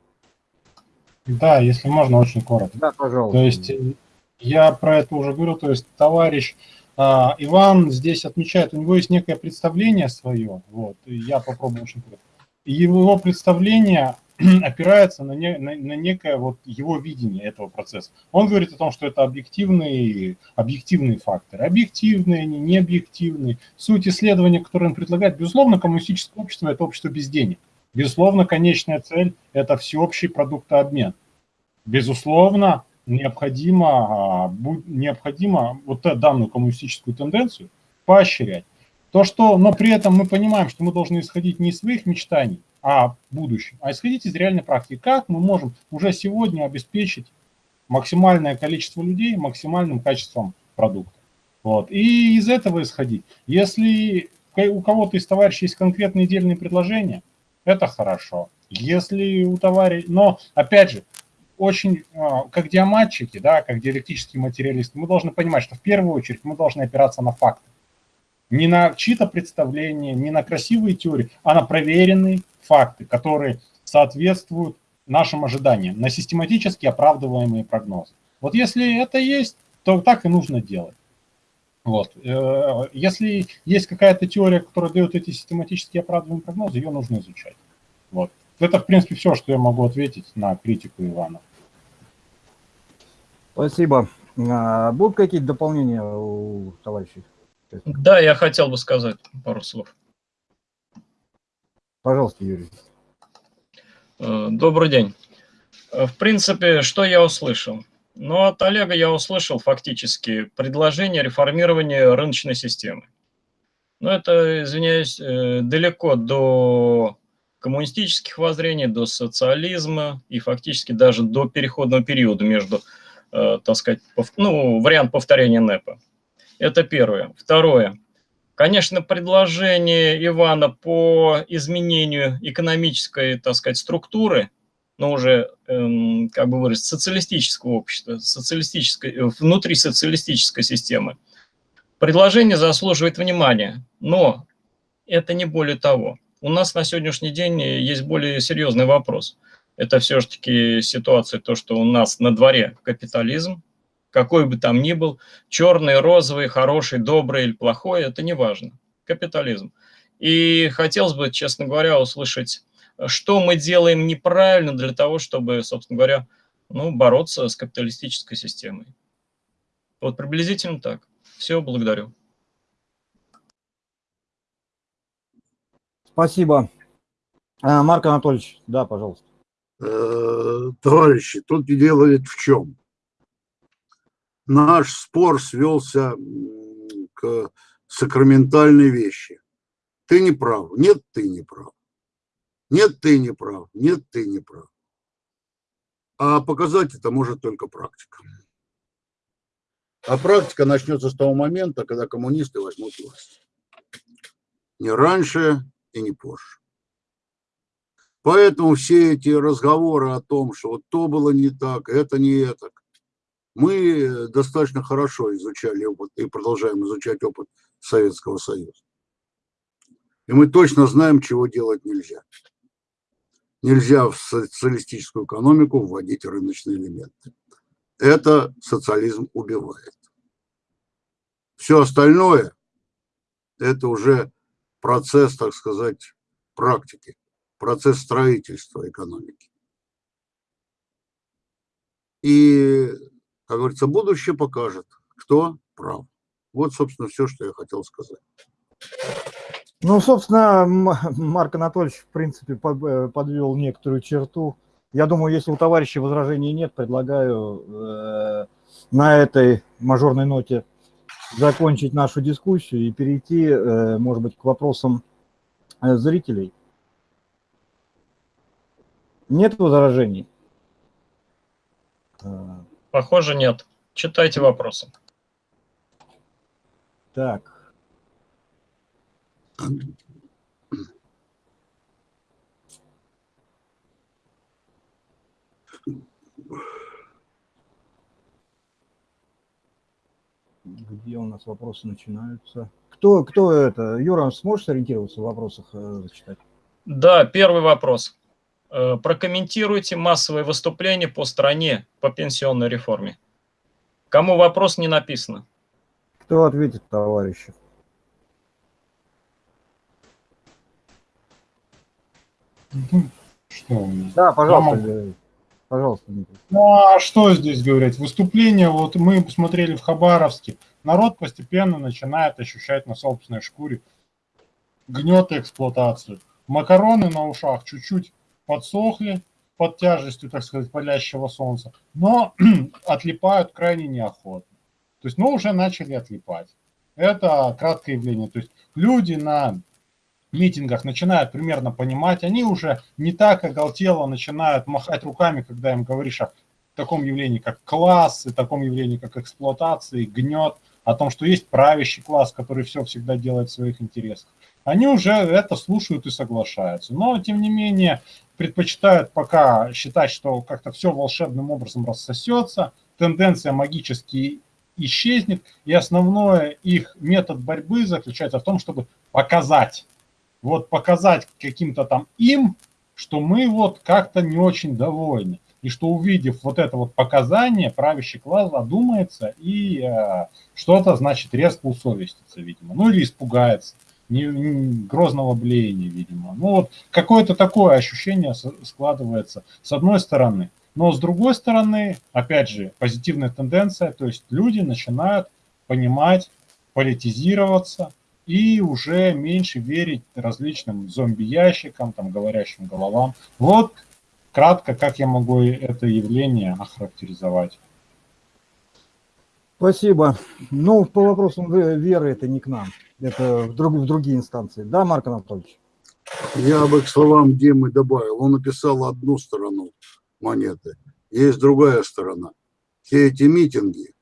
Да, если можно, очень коротко. Да, пожалуйста. То есть э, я про это уже говорил, то есть товарищ а, Иван здесь отмечает, у него есть некое представление свое, вот, я попробую очень коротко. Его представление опирается на, не- на, на некое вот его видение этого процесса. Он говорит о том, что это объективные, объективные факторы. Объективные, они не объективные. Суть исследования, которое он предлагает, безусловно, коммунистическое общество – это общество без денег. Безусловно, конечная цель – это всеобщий продуктообмен. Безусловно, необходимо, а, необходимо вот данную коммунистическую тенденцию поощрять. То, что, но при этом мы понимаем, что мы должны исходить не из своих мечтаний о будущем, а исходить из реальной практики. Как мы можем уже сегодня обеспечить максимальное количество людей максимальным качеством продукта. Вот. И из этого исходить. Если у кого-то из товарищей есть конкретные дельные предложения, это хорошо. Если у товарища... Но, опять же, очень, а, как диаматчики, да, как диалектические материалисты, мы должны понимать, что в первую очередь мы должны опираться на факты. Не на чьи-то представления, не на красивые теории, а на проверенные факты, которые соответствуют нашим ожиданиям, на систематически оправдываемые прогнозы. Вот если это есть, то так и нужно делать. Вот. Э, Если есть какая-то теория, которая дает эти систематически оправдываемые прогнозы, ее нужно изучать. Вот. Это, в принципе, все, что я могу ответить на критику Ивана. Спасибо. А, Будут какие-то дополнения у товарищей? Да, я хотел бы сказать пару слов. Пожалуйста, Юрий. Э, Добрый день. Э, В принципе, что я услышал? Ну, от Олега я услышал фактически предложение реформирования рыночной системы. Но это, извиняюсь, э, далеко до коммунистических воззрений, до социализма и фактически даже до переходного периода между, э, так сказать, ну, вариант повторения НЭПа. Это первое. Второе. Конечно, предложение Ивана по изменению экономической, так сказать, структуры, но уже, эм, как бы выразить, социалистического общества, социалистической, э, внутри социалистической системы, предложение заслуживает внимания, но это не более того. У нас на сегодняшний день есть более серьезный вопрос. Это все-таки ситуация, то, что у нас на дворе капитализм, какой бы там ни был, черный, розовый, хороший, добрый или плохой, это не важно. Капитализм. И хотелось бы, честно говоря, услышать, что мы делаем неправильно для того, чтобы, собственно говоря, ну, бороться с капиталистической системой. Вот приблизительно так. Все, благодарю. Спасибо. А, Марк Анатольевич, да, пожалуйста. Э, Товарищи, тут дело ведь в чем? Наш спор свелся к сакраментальной вещи. Ты не прав. Нет, ты не прав. Нет, ты не прав. Нет, ты не прав. А показать это может только практика. А практика начнется с того момента, когда коммунисты возьмут власть. Не раньше и не позже. Поэтому все эти разговоры о том, что вот то было не так, это не это, мы достаточно хорошо изучали опыт и продолжаем изучать опыт Советского Союза. И мы точно знаем, чего делать нельзя. Нельзя в социалистическую экономику вводить рыночные элементы. Это социализм убивает. Все остальное – это уже процесс, так сказать, практики, процесс строительства экономики. И, как говорится, будущее покажет, кто прав. Вот, собственно, все, что я хотел сказать. Ну, собственно, Марк Анатольевич, в принципе, э, подвел некоторую черту. Я думаю, если у товарища возражений нет, предлагаю э, на этой мажорной ноте закончить нашу дискуссию и перейти, э, может быть, к вопросам э, зрителей. Нет возражений? Похоже, нет. Читайте вопросы. Так. Где у нас вопросы начинаются? Кто, кто это? Юра, сможешь сориентироваться в вопросах э, зачитать? Да, первый вопрос. Э, прокомментируйте массовые выступления по стране по пенсионной реформе. Кому вопрос не написано? Кто ответит, товарищи? Что? Да, пожалуйста. Пожалуйста, Дмитрий. Ну а что здесь говорить? Выступление, вот мы посмотрели в Хабаровске, народ постепенно начинает ощущать на собственной шкуре гнет и эксплуатацию. Макароны на ушах чуть-чуть подсохли под тяжестью, так сказать, палящего солнца, но отлипают крайне неохотно. То есть, ну, уже начали отлипать. Это краткое явление. То есть люди на митингах начинают примерно понимать, они уже не так оголтело начинают махать руками, когда им говоришь о таком явлении, как класс, и таком явлении, как эксплуатация, гнет, о том, что есть правящий класс, который все всегда делает в своих интересах. Они уже это слушают и соглашаются. Но, тем не менее, предпочитают пока считать, что как-то все волшебным образом рассосется, тенденция магически исчезнет, и основной их метод борьбы заключается в том, чтобы показать вот показать каким-то там им, что мы вот как-то не очень довольны. И что увидев вот это вот показание, правящий класс задумается и э, что-то, значит, резко усовестится, видимо. Ну или испугается. Не, не, грозного блеяния, видимо. Ну вот какое-то такое ощущение складывается с одной стороны. Но с другой стороны, опять же, позитивная тенденция, то есть люди начинают понимать, политизироваться, и уже меньше верить различным зомби-ящикам, там, говорящим головам. Вот кратко, как я могу это явление охарактеризовать. Спасибо. Ну, по вопросам веры это не к нам, это в, друг, в другие инстанции. Да, Марк Анатольевич? Я бы к словам Димы добавил. Он написал одну сторону монеты, есть другая сторона. Все эти митинги,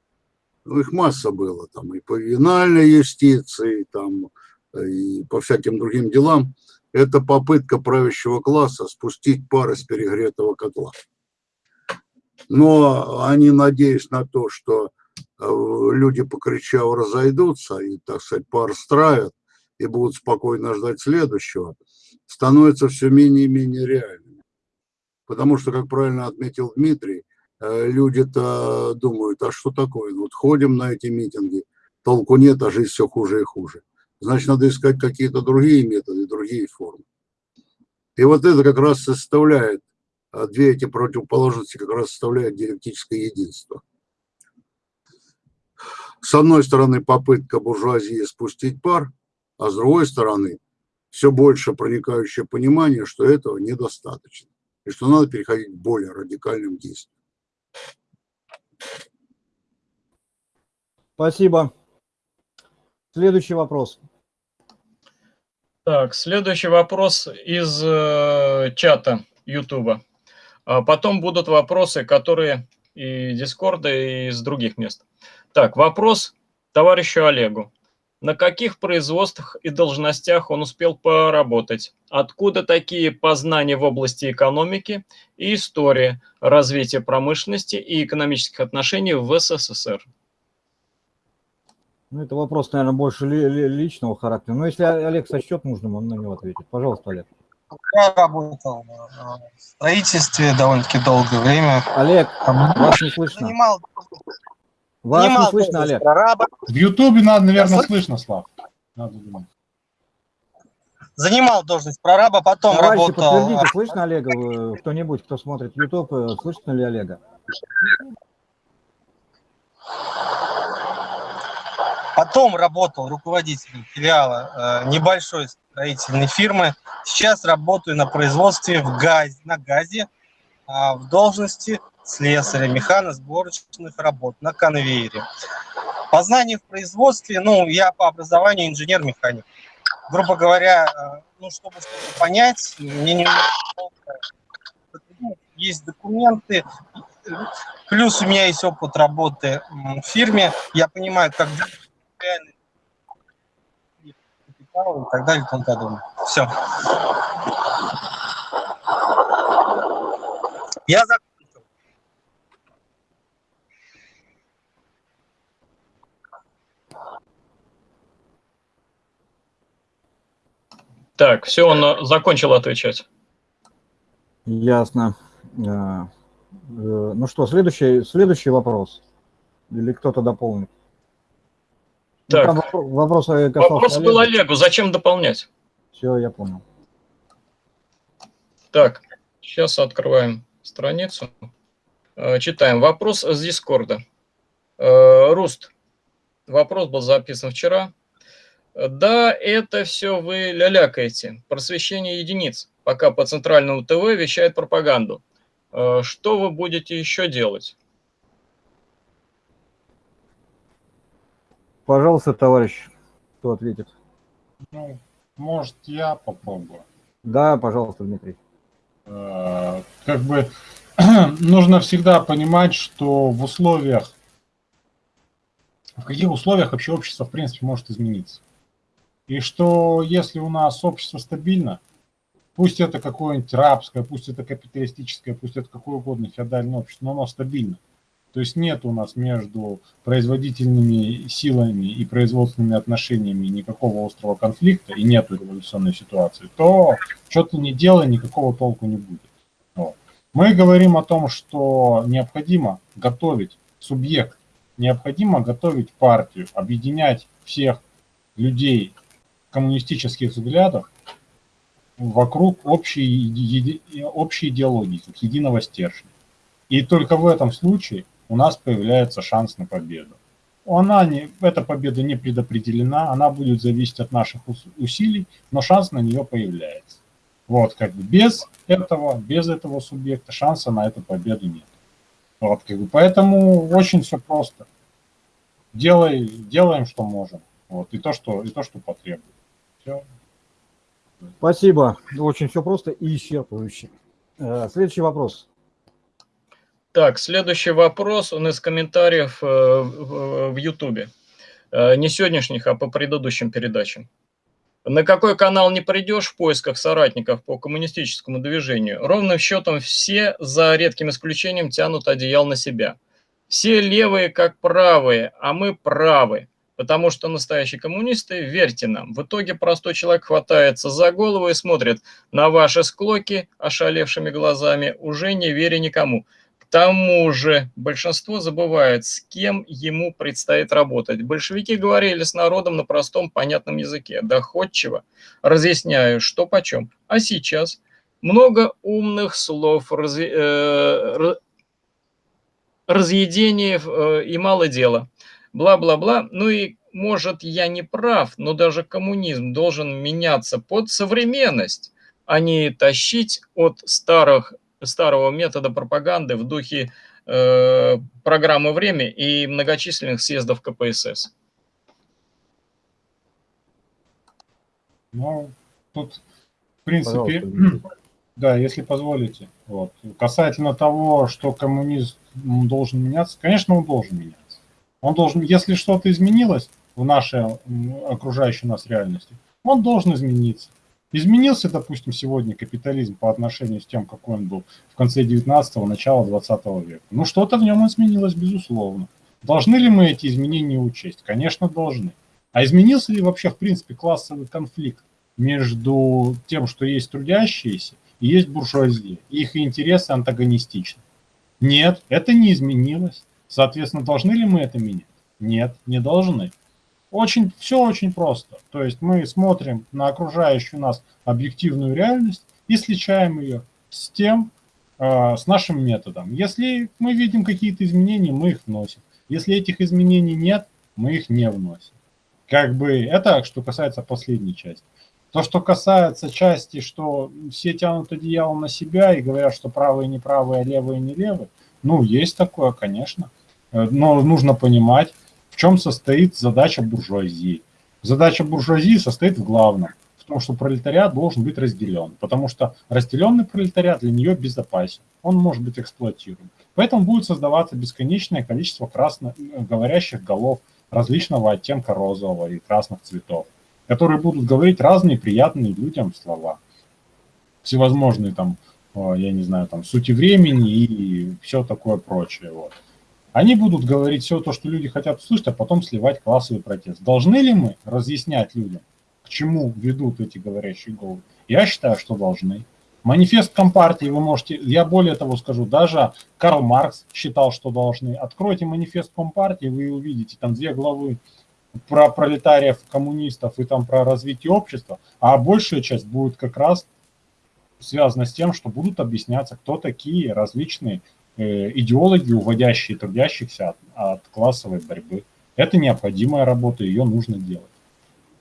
ну, их масса было, там и по винальной юстиции, там и по всяким другим делам, это попытка правящего класса спустить пар из перегретого котла. Но они, надеясь на то, что э, люди, покричав, разойдутся и, так сказать, пар стравят и будут спокойно ждать следующего, становятся все менее и менее реальными. Потому что, как правильно отметил Дмитрий, люди-то думают, а что такое? Вот ходим на эти митинги, толку нет, а жизнь все хуже и хуже. Значит, надо искать какие-то другие методы, другие формы. И вот это как раз составляет, а две эти противоположности как раз составляют диалектическое единство. С одной стороны, попытка буржуазии спустить пар, а с другой стороны, все больше проникающее понимание, что этого недостаточно, и что надо переходить к более радикальным действиям. Спасибо. Следующий вопрос. Так, следующий вопрос из э, чата YouTube. А потом будут вопросы, которые и Дискорда, и из других мест. Так, вопрос товарищу Олегу. на каких производствах и должностях он успел поработать, откуда такие познания в области экономики и истории, развития промышленности и экономических отношений в СССР. Ну, это вопрос, наверное, больше ли, ли, личного характера. Но если Олег сочтет нужным, он на него ответит. Пожалуйста, Олег. Я работал в строительстве довольно-таки долгое время. Олег, вас не слышно. Занимал, Вас занимал не слышно, должность Олег. прораба, В Ютубе надо, наверное, Слышно? Слав. Надо думать. занимал должность прораба, потом Товарищи, работал. подтвердите, слышно Олега? Вы- Кто-нибудь, кто смотрит YouTube, э, слышно ли Олега? Потом работал руководителем филиала э, небольшой строительной фирмы. Сейчас работаю на производстве в ГАЗе, на ГАЗе а, в должности слесаря механосборочных работ на конвейере. Познание в производстве, ну, я по образованию инженер-механик. Грубо говоря, э, ну, чтобы что-то понять, мне не есть документы, плюс у меня есть опыт работы в фирме, я понимаю, как реальный капитал и так далее и тому подобное. Все. Я закончил. Так, все, он э, закончил отвечать. Ясно. Э, э, Ну что, следующий, следующий вопрос. Или кто-то дополнит? Ну, Так. там вопро- вопрос э, Вопрос был. Олегу, зачем дополнять? Все, я понял. Так, сейчас открываем страницу. Э, Читаем. Вопрос с Дискорда. Э, Руст. Вопрос был записан вчера. Да, это все вы лялякаете. Просвещение единиц. Пока по центральному ТВ вещает пропаганду. Что вы будете еще делать? Пожалуйста, товарищ, кто ответит? Ну, может, я попробую. Да, пожалуйста, Дмитрий. Э, Как бы нужно всегда понимать, что в условиях, в каких условиях вообще общество, в принципе, может измениться. И что если у нас общество стабильно, пусть это какое-нибудь рабское, пусть это капиталистическое, пусть это какое угодно феодальное общество, но оно стабильно. То есть нет у нас между производительными силами и производственными отношениями никакого острого конфликта и нет революционной ситуации, то что ты не делай, никакого толку не будет. Вот. Мы говорим о том, что необходимо готовить субъект, необходимо готовить партию, объединять всех людей коммунистических взглядов вокруг общей, еди- общей идеологии, как единого стержня. И только в этом случае у нас появляется шанс на победу. Она не, эта победа не предопределена, она будет зависеть от наших ус- усилий, но шанс на нее появляется. Вот, как бы без этого, без этого субъекта шанса на эту победу нет. Вот, как бы, поэтому очень все просто. Делай, делаем, что можем. Вот, и то, что, и то, что потребует. Все. Спасибо. Очень все просто и исчерпывающе. Э, Следующий вопрос. Так, следующий вопрос, он из комментариев э, в Ютубе. Э, Не сегодняшних, а по предыдущим передачам. На какой канал не придешь в поисках соратников по коммунистическому движению, ровным счетом все, за редким исключением, тянут одеял на себя. Все левые как правые, а мы правы, потому что настоящие коммунисты, верьте нам, в итоге простой человек хватается за голову и смотрит на ваши склоки ошалевшими глазами, уже не веря никому. Тому же большинство забывает, с кем ему предстоит работать. Большевики говорили с народом на простом понятном языке, доходчиво, разъясняю, что почем. А сейчас много умных слов, разъ- э, ра- разъедений э, и мало дела. Бла-бла-бла. Ну и, может, я не прав, но даже коммунизм должен меняться под современность, а не тащить от старых старого метода пропаганды в духе э, программы «Время» и многочисленных съездов КПСС. Ну, тут, в принципе, Пожалуйста, да, если позволите. Вот. Касательно того, что коммунизм должен меняться, конечно, он должен меняться. Он должен, если что-то изменилось, в нашей окружающей нас реальности, он должен измениться. Изменился, допустим, сегодня капитализм по отношению с тем, какой он был в конце 19-го, начала 20 века. Ну, что-то в нем изменилось, безусловно. Должны ли мы эти изменения учесть? Конечно, должны. А изменился ли вообще, в принципе, классовый конфликт между тем, что есть трудящиеся и есть буржуазия? Их интересы антагонистичны. Нет, это не изменилось. Соответственно, должны ли мы это менять? Нет, не должны. Очень, все очень просто. То есть мы смотрим на окружающую нас объективную реальность и сличаем ее с тем, э, с нашим методом. Если мы видим какие-то изменения, мы их вносим. Если этих изменений нет, мы их не вносим. Как бы это, что касается последней части. То, что касается части, что все тянут одеяло на себя и говорят, что правые не правые, а левые не левые, ну, есть такое, конечно. Э, но нужно понимать, в чем состоит задача буржуазии. Задача буржуазии состоит в главном, в том, что пролетариат должен быть разделен, потому что разделенный пролетариат для нее безопасен, он может быть эксплуатируем. Поэтому будет создаваться бесконечное количество красно э, говорящих голов различного оттенка розового и красных цветов, которые будут говорить разные приятные людям слова. Всевозможные там, я не знаю, там сути времени и все такое прочее. Вот. Они будут говорить все то, что люди хотят услышать, а потом сливать классовый протест. Должны ли мы разъяснять людям, к чему ведут эти говорящие головы? Я считаю, что должны. Манифест Компартии вы можете, я более того скажу, даже Карл Маркс считал, что должны. Откройте манифест Компартии, вы увидите там две главы про пролетариев, коммунистов и там про развитие общества, а большая часть будет как раз связана с тем, что будут объясняться, кто такие различные идеологи, уводящие трудящихся от, от классовой борьбы. Это необходимая работа, ее нужно делать.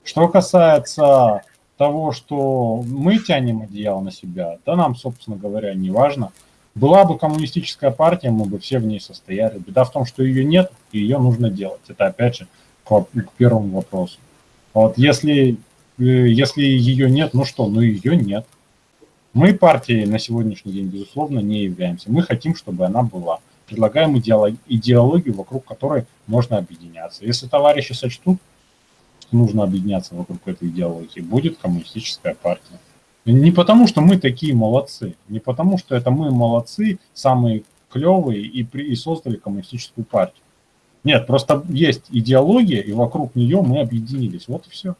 Что касается того, что мы тянем одеяло на себя, да нам, собственно говоря, не важно. Была бы коммунистическая партия, мы бы все в ней состояли. Беда в том, что ее нет, и ее нужно делать. Это опять же к, к первому вопросу. Вот если, э, если ее нет, ну что, ну ее нет. Мы партией на сегодняшний день, безусловно, не являемся. Мы хотим, чтобы она была. Предлагаем идеологию, вокруг которой можно объединяться. Если товарищи сочтут нужно объединяться вокруг этой идеологии, будет коммунистическая партия. Не потому, что мы такие молодцы, не потому, что это мы молодцы, самые клевые и, при, и создали коммунистическую партию. Нет, просто есть идеология, и вокруг нее мы объединились. Вот и все.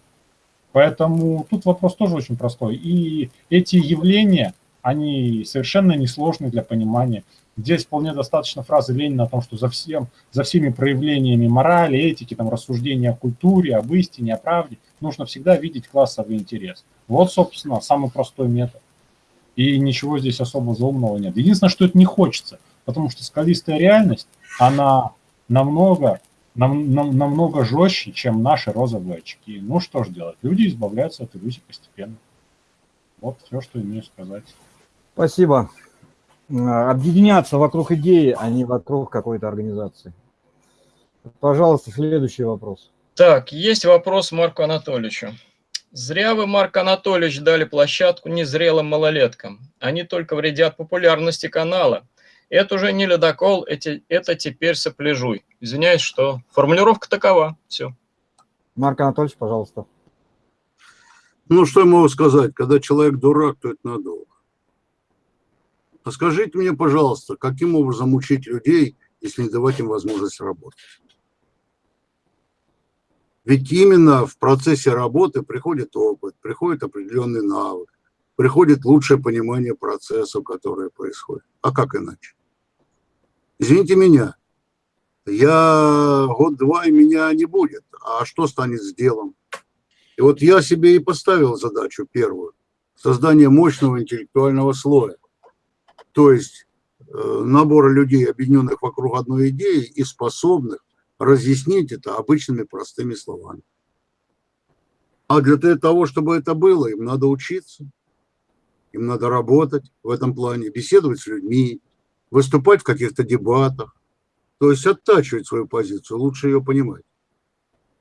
Поэтому тут вопрос тоже очень простой. И эти явления, они совершенно несложны для понимания. Здесь вполне достаточно фразы Ленина о том, что за, всем, за всеми проявлениями морали, этики, там, рассуждения о культуре, об истине, о правде, нужно всегда видеть классовый интерес. Вот, собственно, самый простой метод. И ничего здесь особо заумного нет. Единственное, что это не хочется, потому что скалистая реальность, она намного, нам, нам, намного жестче, чем наши розовые очки. Ну что ж делать, люди избавляются от иллюзий постепенно. Вот все, что имею сказать. Спасибо. А, объединяться вокруг идеи, а не вокруг какой-то организации. Пожалуйста, следующий вопрос. Так, есть вопрос Марку Анатольевичу. Зря вы, Марк Анатольевич, дали площадку незрелым малолеткам. Они только вредят популярности канала. Это уже не ледокол, эти, это теперь сопляжуй. Извиняюсь, что формулировка такова. Все. Марк Анатольевич, пожалуйста. Ну, что я могу сказать? Когда человек дурак, то это надолго. А скажите мне, пожалуйста, каким образом учить людей, если не давать им возможность работать? Ведь именно в процессе работы приходит опыт, приходит определенный навык, приходит лучшее понимание процессов, которые происходят. А как иначе? Извините меня, я год-два и меня не будет. А что станет с делом? И вот я себе и поставил задачу первую. Создание мощного интеллектуального слоя то есть э, набора людей, объединенных вокруг одной идеи и способных разъяснить это обычными простыми словами. А для того, чтобы это было, им надо учиться, им надо работать в этом плане, беседовать с людьми, выступать в каких-то дебатах, то есть оттачивать свою позицию, лучше ее понимать.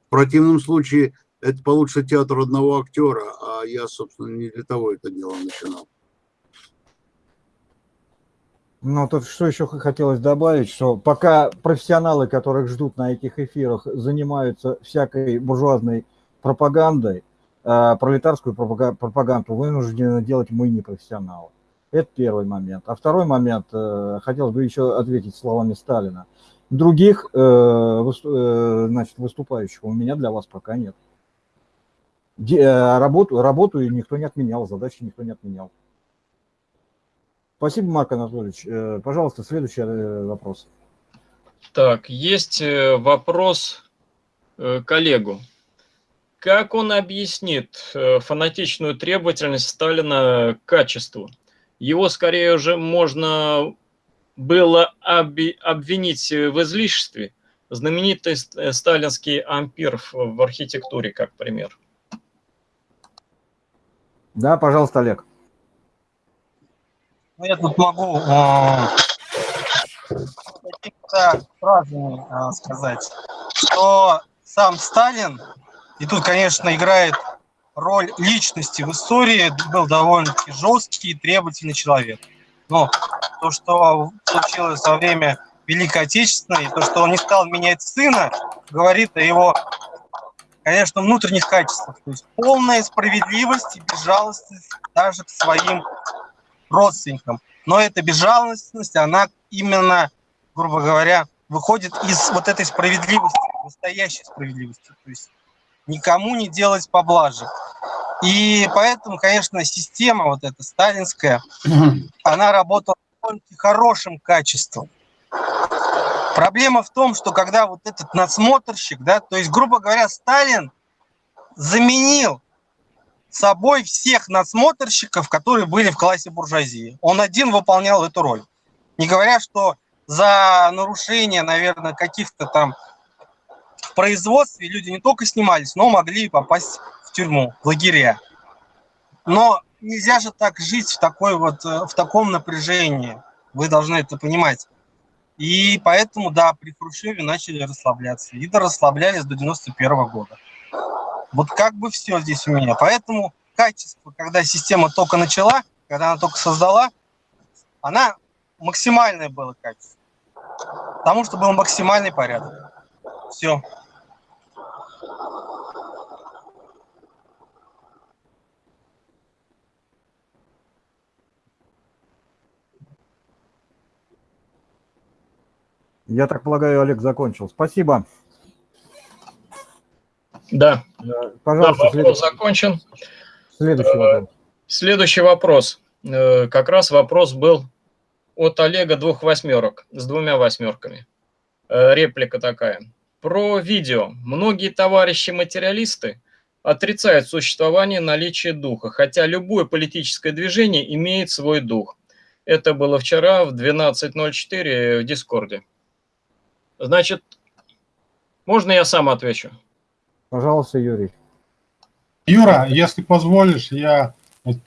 В противном случае это получится театр одного актера, а я, собственно, не для того это дело начинал. Ну, тут что еще хотелось добавить, что пока профессионалы, которых ждут на этих эфирах, занимаются всякой буржуазной пропагандой, пролетарскую пропаганду вынуждены делать мы, не профессионалы. Это первый момент. А второй момент, э, хотелось бы еще ответить словами Сталина. Других э, э, значит, выступающих у меня для вас пока нет. Э, работу, работу никто не отменял, задачи никто не отменял. Спасибо, Марк Анатольевич. Э, пожалуйста, следующий э, вопрос. Так, есть э, вопрос коллегу. Как он объяснит фанатичную требовательность Сталина к качеству? Его скорее уже можно было обвинить в излишестве. Знаменитый сталинский ампир в архитектуре, как пример. Да, пожалуйста, Олег. Ну, я тут могу э, какими-то фразами э, сказать, что сам Сталин, и тут, конечно, играет роль личности в истории, был довольно-таки жесткий и требовательный человек. Но то, что случилось во время Великой Отечественной, то, что он не стал менять сына, говорит о его, конечно, внутренних качествах. То есть полная справедливость и безжалостность даже к своим родственникам. Но эта безжалостность, она именно, грубо говоря, выходит из вот этой справедливости, настоящей справедливости. То есть никому не делать поблажек. И поэтому, конечно, система вот эта сталинская, она работала с хорошим качеством. Проблема в том, что когда вот этот надсмотрщик, да, то есть, грубо говоря, Сталин заменил собой всех надсмотрщиков, которые были в классе буржуазии. Он один выполнял эту роль. Не говоря, что за нарушение, наверное, каких-то там в производстве люди не только снимались, но могли попасть в тюрьму, в лагеря. Но нельзя же так жить в, такой вот, э, в таком напряжении. Вы должны это понимать. И поэтому, да, при Хрущеве начали расслабляться. И расслаблялись до 91 -го года. Вот как бы все здесь у меня. Поэтому качество, когда система только начала, когда она только создала, она максимальное было качество. Потому что был максимальный порядок. Все. Я так полагаю, Олег закончил. Спасибо. Да. Пожалуйста, да, вопрос закончен. Следующий вопрос. Следующий вопрос. Э, как раз вопрос был от Олега двух восьмерок, с двумя восьмерками. Э, реплика такая. Про видео. Многие товарищи-материалисты отрицают существование наличия духа, хотя любое политическое движение имеет свой дух. Это было вчера в 12.04 в Дискорде. Значит, можно я сам отвечу? Пожалуйста, Юрий. Юра, если позволишь, я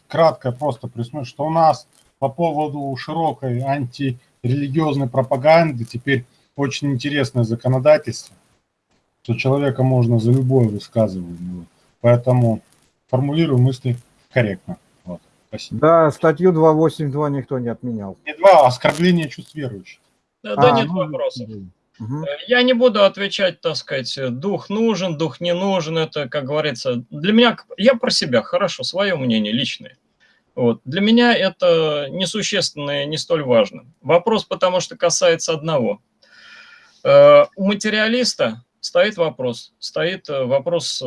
кратко просто присмотрю, что у нас по поводу широкой антирелигиозной пропаганды теперь очень интересное законодательство, что человека можно за любое высказывание. Поэтому формулирую мысли корректно. Вот. Спасибо. Да, статью 282 никто не отменял. Не два, а оскорбление чувств верующих. Да, а, да нет ну, вопросов. Угу. Я не буду отвечать, так сказать, дух нужен, дух не нужен. Это, как говорится, для меня, я про себя, хорошо, свое мнение личное. Вот. Для меня это несущественно и не столь важно. Вопрос потому что касается одного. Э, у материалиста стоит вопрос, стоит э, вопрос,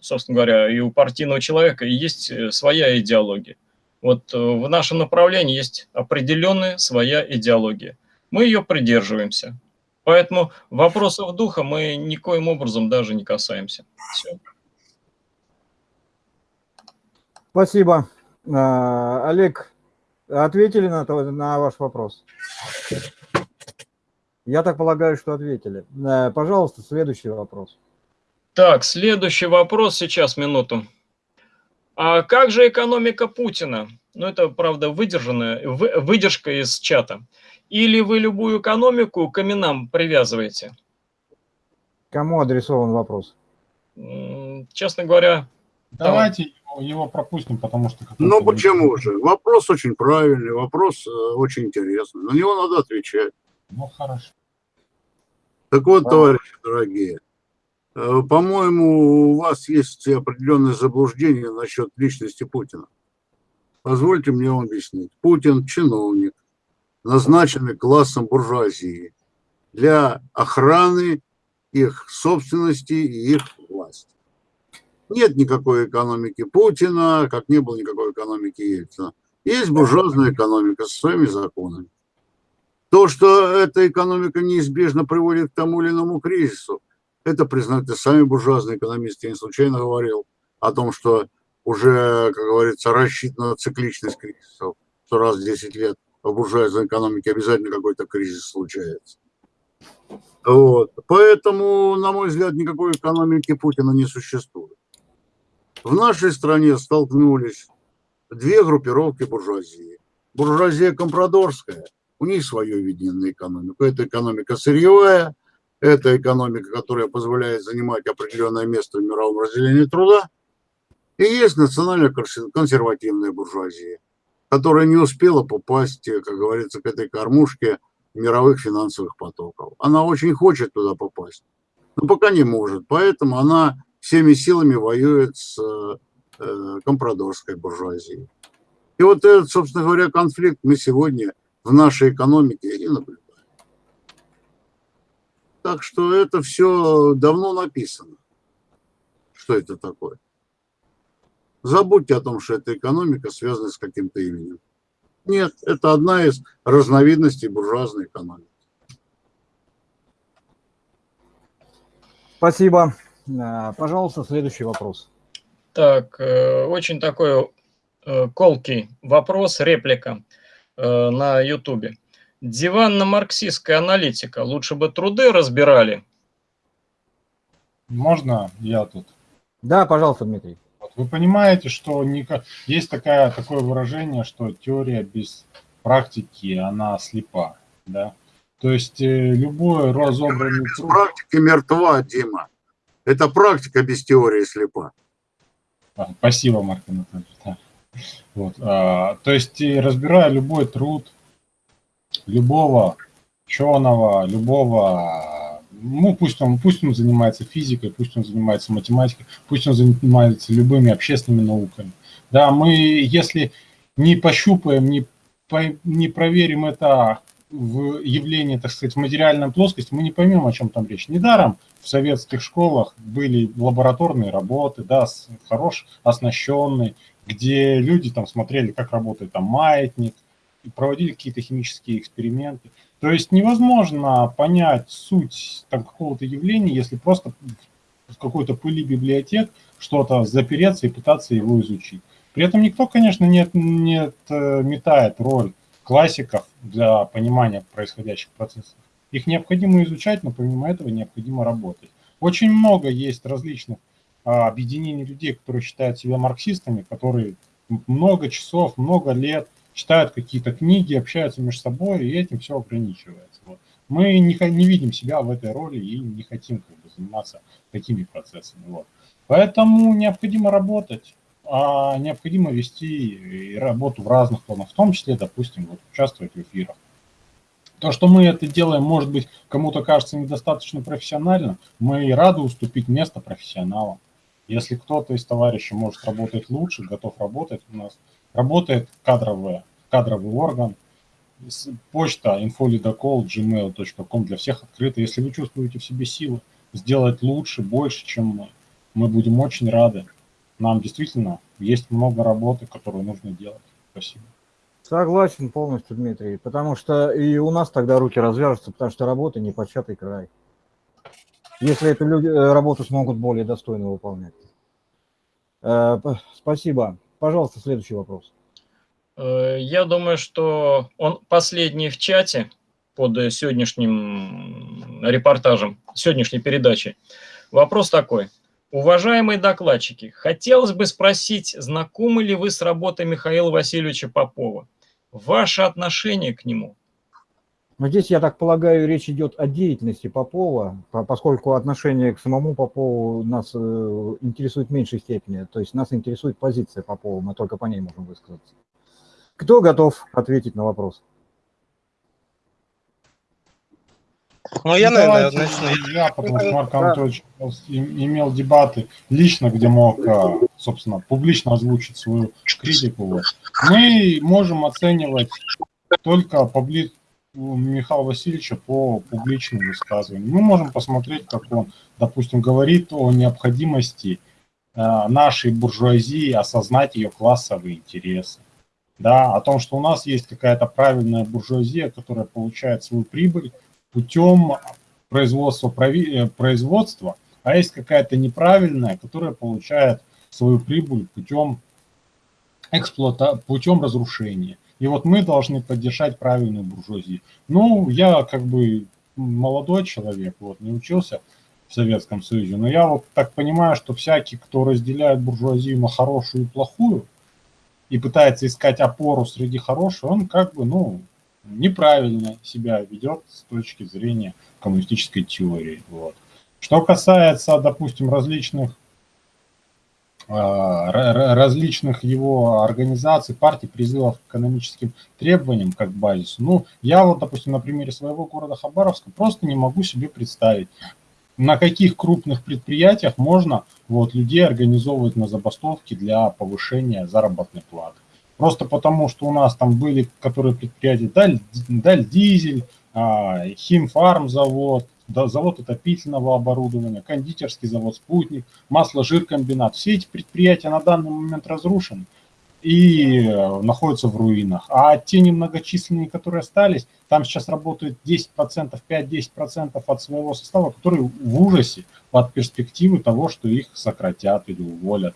собственно говоря, и у партийного человека есть своя идеология. Вот в нашем направлении есть определенная своя идеология. Мы ее придерживаемся. Поэтому вопросов духа мы никоим образом даже не касаемся. Все. Спасибо. А, Олег, ответили на, на ваш вопрос? Я так полагаю, что ответили. Э, пожалуйста, следующий вопрос. Так, следующий вопрос, сейчас, минуту. А как же экономика Путина? Ну, это, правда, выдержанная, выдержка из чата. Или вы любую экономику к именам привязываете? Кому адресован вопрос? Честно говоря... Давайте Его пропустим, потому что... Ну почему же? Вопрос очень правильный, вопрос э, очень интересный. На него надо отвечать. Ну хорошо. Так вот, товарищи дорогие, э, по-моему, у вас есть определенное заблуждение насчет личности Путина. Позвольте мне вам объяснить. Путин – чиновник, назначенный классом буржуазии для охраны их собственности и их власти. Нет никакой экономики Путина, как не было никакой экономики Ельцина. Есть буржуазная экономика со своими законами. То, что эта экономика неизбежно приводит к тому или иному кризису, это признают и сами буржуазные экономисты. Я не случайно говорил о том, что уже, как говорится, рассчитана цикличность кризисов, что раз в 10 лет в буржуазной экономике обязательно какой-то кризис случается. Вот. Поэтому, на мой взгляд, никакой экономики Путина не существует. В нашей стране столкнулись две группировки буржуазии. Буржуазия компрадорская, у них свое видение на экономику. Это экономика сырьевая, это экономика, которая позволяет занимать определенное место в мировом разделении труда. И есть национально-консервативная буржуазия, которая не успела попасть, как говорится, к этой кормушке мировых финансовых потоков. Она очень хочет туда попасть, но пока не может. Поэтому она всеми силами воюет с э, компрадорской буржуазией. И вот этот, собственно говоря, конфликт мы сегодня в нашей экономике и наблюдаем. Так что это все давно написано. Что это такое? Забудьте о том, что эта экономика связана с каким-то именем. Нет, это одна из разновидностей буржуазной экономики. Спасибо. А, пожалуйста, следующий вопрос. Так, э, очень такой э, колкий вопрос, реплика э, на Ютубе. Диванно-марксистская аналитика. Лучше бы труды разбирали. Можно я тут? Да, пожалуйста, Дмитрий. Вы понимаете, что есть такая, такое выражение, что теория без практики, она слепа. Да? То есть э, любой разобранный труд... Практика мертва, Дима. Это практика без теории слепа. А, спасибо, Марк Анатольевич. Да. Вот, а, то есть, разбирая любой труд любого ученого, любого ну, пусть он, пусть он занимается физикой, пусть он занимается математикой, пусть он занимается любыми общественными науками. Да, мы, если не пощупаем, не, по, не проверим это в явлении, так сказать, в материальном плоскости, мы не поймем, о чем там речь. Недаром в советских школах были лабораторные работы, да, хорош оснащенные, где люди там смотрели, как работает там маятник, проводили какие-то химические эксперименты. То есть невозможно понять суть какого-то явления, если просто в какой-то пыли библиотек что-то запереться и пытаться его изучить. При этом никто, конечно, не, не метает роль классиков для понимания происходящих процессов. Их необходимо изучать, но помимо этого необходимо работать. Очень много есть различных а, объединений людей, которые считают себя марксистами, которые много часов, много лет читают какие-то книги, общаются между собой, и этим все ограничивается. Вот. Мы не, не видим себя в этой роли и не хотим как бы, заниматься такими процессами. Вот. Поэтому необходимо работать, а необходимо вести работу в разных планах, в том числе, допустим, вот, участвовать в эфирах. То, что мы это делаем, может быть, кому-то кажется недостаточно профессионально, мы рады уступить место профессионалам. Если кто-то из товарищей может работать лучше, готов работать у нас, работает кадровый, кадровый орган, почта infolidocall для всех открыта. Если вы чувствуете в себе силы сделать лучше, больше, чем мы, мы будем очень рады. Нам действительно есть много работы, которую нужно делать. Спасибо. Согласен полностью, Дмитрий, потому что и у нас тогда руки развяжутся, потому что работа не початый край. Если эту люди, э, работу смогут более достойно выполнять. Э, спасибо. Пожалуйста, следующий вопрос. Э, я думаю, что он последний в чате под сегодняшним репортажем, сегодняшней передачей. Вопрос такой. Уважаемые докладчики, хотелось бы спросить, знакомы ли вы с работой Михаила Васильевича Попова? Ваше отношение к нему? Но здесь, я так полагаю, речь идет о деятельности Попова, поскольку отношение к самому Попову нас э, интересует в меньшей степени. То есть нас интересует позиция Попова, мы только по ней можем высказаться. Кто готов ответить на вопрос? Ну, я, наверное, начну. Я, потому что Марк Анатольевич имел дебаты лично, где мог, а, собственно, публично озвучить свою критику. Мы можем оценивать только публи... Михаила Васильевича по публичным высказываниям. Мы можем посмотреть, как он, допустим, говорит о необходимости а, нашей буржуазии осознать ее классовые интересы. Да, о том, что у нас есть какая-то правильная буржуазия, которая получает свою прибыль путем производства, э, производства, а есть какая-то неправильная, которая получает свою прибыль путем эксплуата, путем разрушения. И вот мы должны поддержать правильную буржуазию. Ну, я как бы молодой человек, вот, не учился в Советском Союзе, но я вот так понимаю, что всякий, кто разделяет буржуазию на хорошую и плохую, и пытается искать опору среди хорошего, он как бы, ну, неправильно себя ведет с точки зрения коммунистической теории. Вот. Что касается, допустим, различных различных его организаций, партий, призывов к экономическим требованиям как базису. Ну, я вот, допустим, на примере своего города Хабаровска просто не могу себе представить, на каких крупных предприятиях можно вот, людей организовывать на забастовки для повышения заработной платы. Просто потому, что у нас там были, которые предприятия, Даль, Даль Дизель, а, Химфарм завод, завод отопительного оборудования, кондитерский завод «Спутник», масло-жиркомбинат. Все эти предприятия на данный момент разрушены и э, находятся в руинах. А те немногочисленные, которые остались, там сейчас работает 10%, 5-10% от своего состава, которые в ужасе от перспективы того, что их сократят или уволят.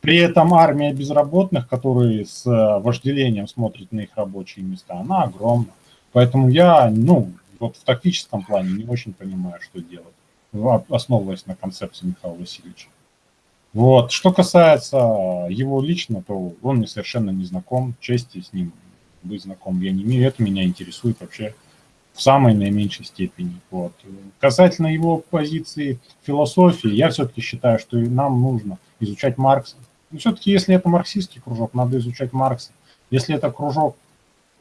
При этом армия безработных, которые с э, вожделением смотрят на их рабочие места, она огромна. Поэтому я, ну, вот в тактическом плане не очень понимаю, что делать, основываясь на концепции Михаила Васильевича. Вот. Что касается его лично, то он мне совершенно не знаком, чести с ним быть знаком я не имею, это меня интересует вообще в самой наименьшей степени. Вот. Касательно его позиции философии, я все-таки считаю, что нам нужно изучать Маркса. Но все-таки, если это марксистский кружок, надо изучать Маркса. Если это кружок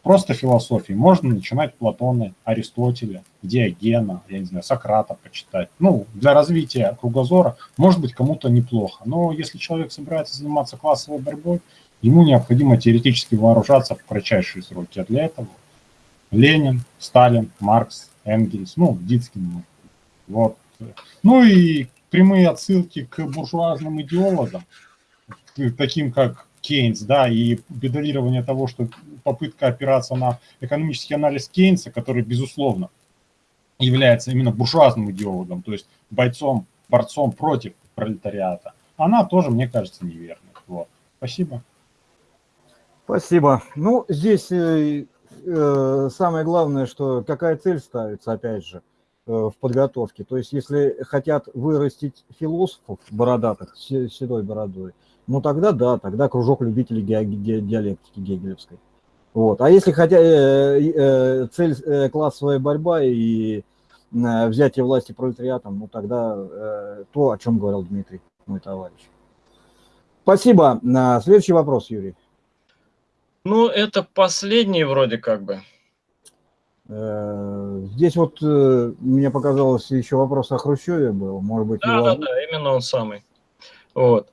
просто философии. Можно начинать Платона, Аристотеля, Диогена, я не знаю, Сократа почитать. Ну, для развития кругозора, может быть, кому-то неплохо. Но если человек собирается заниматься классовой борьбой, ему необходимо теоретически вооружаться в кратчайшие сроки. А для этого Ленин, Сталин, Маркс, Энгельс, ну, Дицкин. Вот. Ну и прямые отсылки к буржуазным идеологам, таким как Кейнс, да, и педалирование того, что попытка опираться на экономический анализ Кейнса, который, безусловно, является именно буржуазным идеологом, то есть бойцом, борцом против пролетариата, она тоже, мне кажется, неверной. Вот. Спасибо. Спасибо. Ну, здесь э, э, самое главное, что какая цель ставится, опять же, э, в подготовке. То есть, если хотят вырастить философов бородатых, с седой бородой, ну тогда да, тогда кружок любителей диалектики гегелевской. Вот. А если хотя э, э, цель э, классовая борьба и э, взятие власти пролетариатом, ну тогда э, то, о чем говорил Дмитрий, мой товарищ. Спасибо. На следующий вопрос, Юрий. Ну, это последний вроде как бы. Э, здесь вот э, мне показалось еще вопрос о Хрущеве был, может быть. Да, его... да, да, именно он самый. Вот.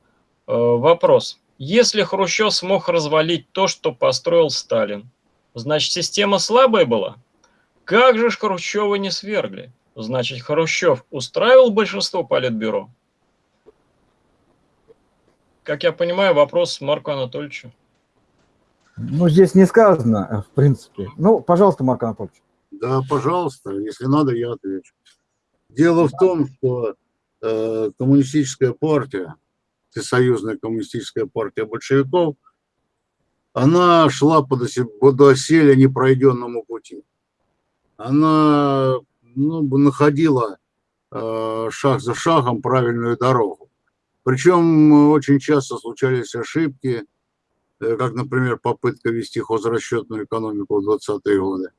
Э, вопрос. Если Хрущев смог развалить то, что построил Сталин, значит, система слабая была? Как же ж Хрущева не свергли? Значит, Хрущев устраивал большинство политбюро? Как я понимаю, вопрос Марку Анатольевичу. Ну, здесь не сказано, в принципе. Ну, пожалуйста, Марк Анатольевич. Да, пожалуйста, если надо, я отвечу. Дело в том, что э, коммунистическая партия Всесоюзная коммунистическая партия большевиков, она шла по доселе непройденному пути. Она ну, находила э, шаг за шагом правильную дорогу. Причем очень часто случались ошибки, э, как, например, попытка вести хозрасчетную экономику в 20-е годы.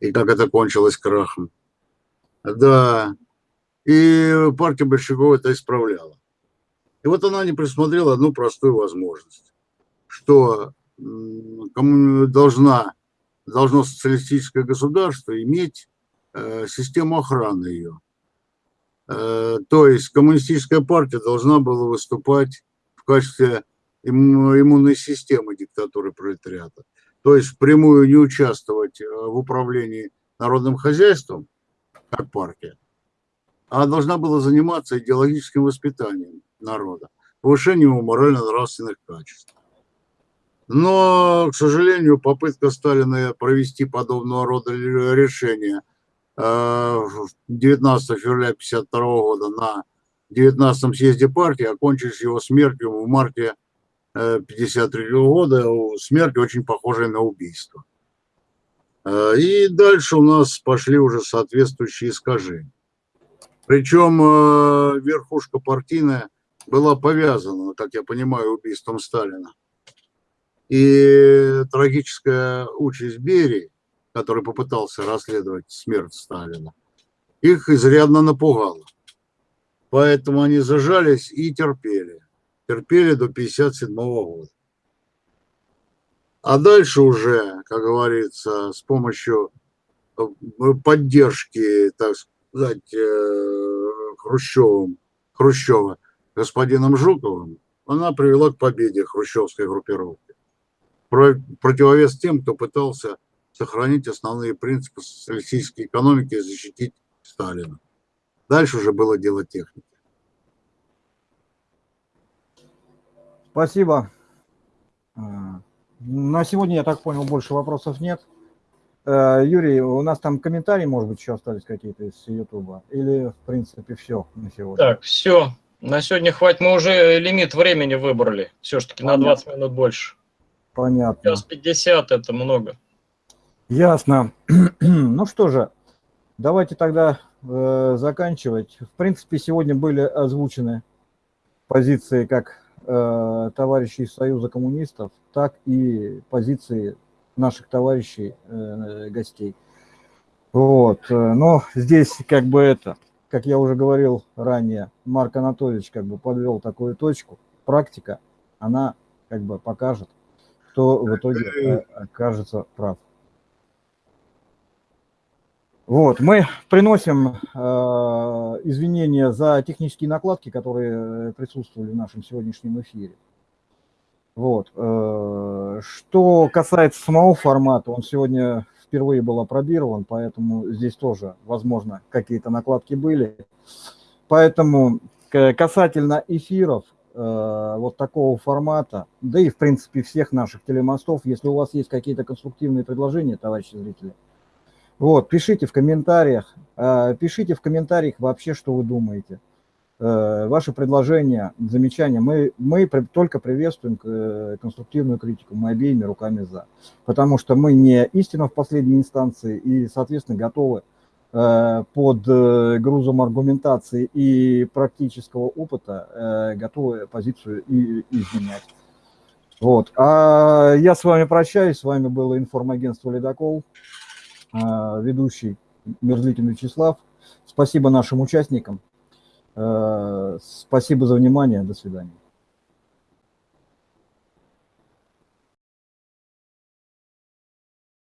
и как это кончилось крахом. Да, и партия большевиков это исправляла. И вот она не присмотрела одну простую возможность, что должна, должно социалистическое государство иметь э, систему охраны ее. Э, то есть коммунистическая партия должна была выступать в качестве иммунной системы диктатуры пролетариата. То есть впрямую не участвовать э, в управлении народным хозяйством, как партия, а должна была заниматься идеологическим воспитанием народа, повышением его морально-нравственных качеств. Но, к сожалению, попытка Сталина провести подобного рода решения 19 э, февраля 1952 года на 19 съезде партии окончились его смертью в марте 1953 э, года, смерть очень похожая на убийство. Э, и дальше у нас пошли уже соответствующие искажения. Причем верхушка партийная была повязана, как я понимаю, убийством Сталина. И трагическая участь Берии, который попытался расследовать смерть Сталина, их изрядно напугала. Поэтому они зажались и терпели. Терпели до 1957 года. А дальше уже, как говорится, с помощью э, поддержки, так сказать, э, Хрущевым, Хрущева, господином Жуковым, она привела к победе хрущевской группировки противовес тем, кто пытался сохранить основные принципы социалистической экономики и защитить Сталина. Дальше уже было дело техники. Спасибо. А, на сегодня, я так понял, больше вопросов нет. А, Юрий, у нас там комментарии, может быть, еще остались какие-то из Ютуба? Или, в принципе, все на сегодня? Так, все. На сегодня хватит. Мы уже лимит времени выбрали. Все-таки на 20 минут больше. Понятно. Час 50 это много. Ясно. ну что же, давайте тогда э, заканчивать. В принципе, сегодня были озвучены позиции как э, товарищей Союза коммунистов, так и позиции наших товарищей э, гостей. Вот. Но здесь как бы это, как я уже говорил ранее, Марк Анатольевич как бы подвел такую точку. Практика, она как бы покажет, кто в итоге э, окажется прав. Вот, мы приносим э, извинения за технические накладки, которые присутствовали в нашем сегодняшнем эфире. Вот. Э, что касается самого формата, он сегодня впервые был опробирован, поэтому здесь тоже, возможно, какие-то накладки были. Поэтому касательно эфиров, Э, вот такого формата, да и в принципе всех наших телемостов, если у вас есть какие-то конструктивные предложения, товарищи зрители, вот, пишите в комментариях, э, пишите в комментариях вообще, что вы думаете. Э, ваши предложения, замечания, мы, мы только приветствуем конструктивную критику, мы обеими руками за. Потому что мы не истина в последней инстанции и, соответственно, готовы Э, под э, грузом аргументации и практического опыта э, готовы позицию и изменять. Вот. А я с вами прощаюсь. С вами было информагентство «Ледокол», ведущий Мерзликин Вячеслав. Спасибо нашим участникам. Спасибо за внимание. До свидания.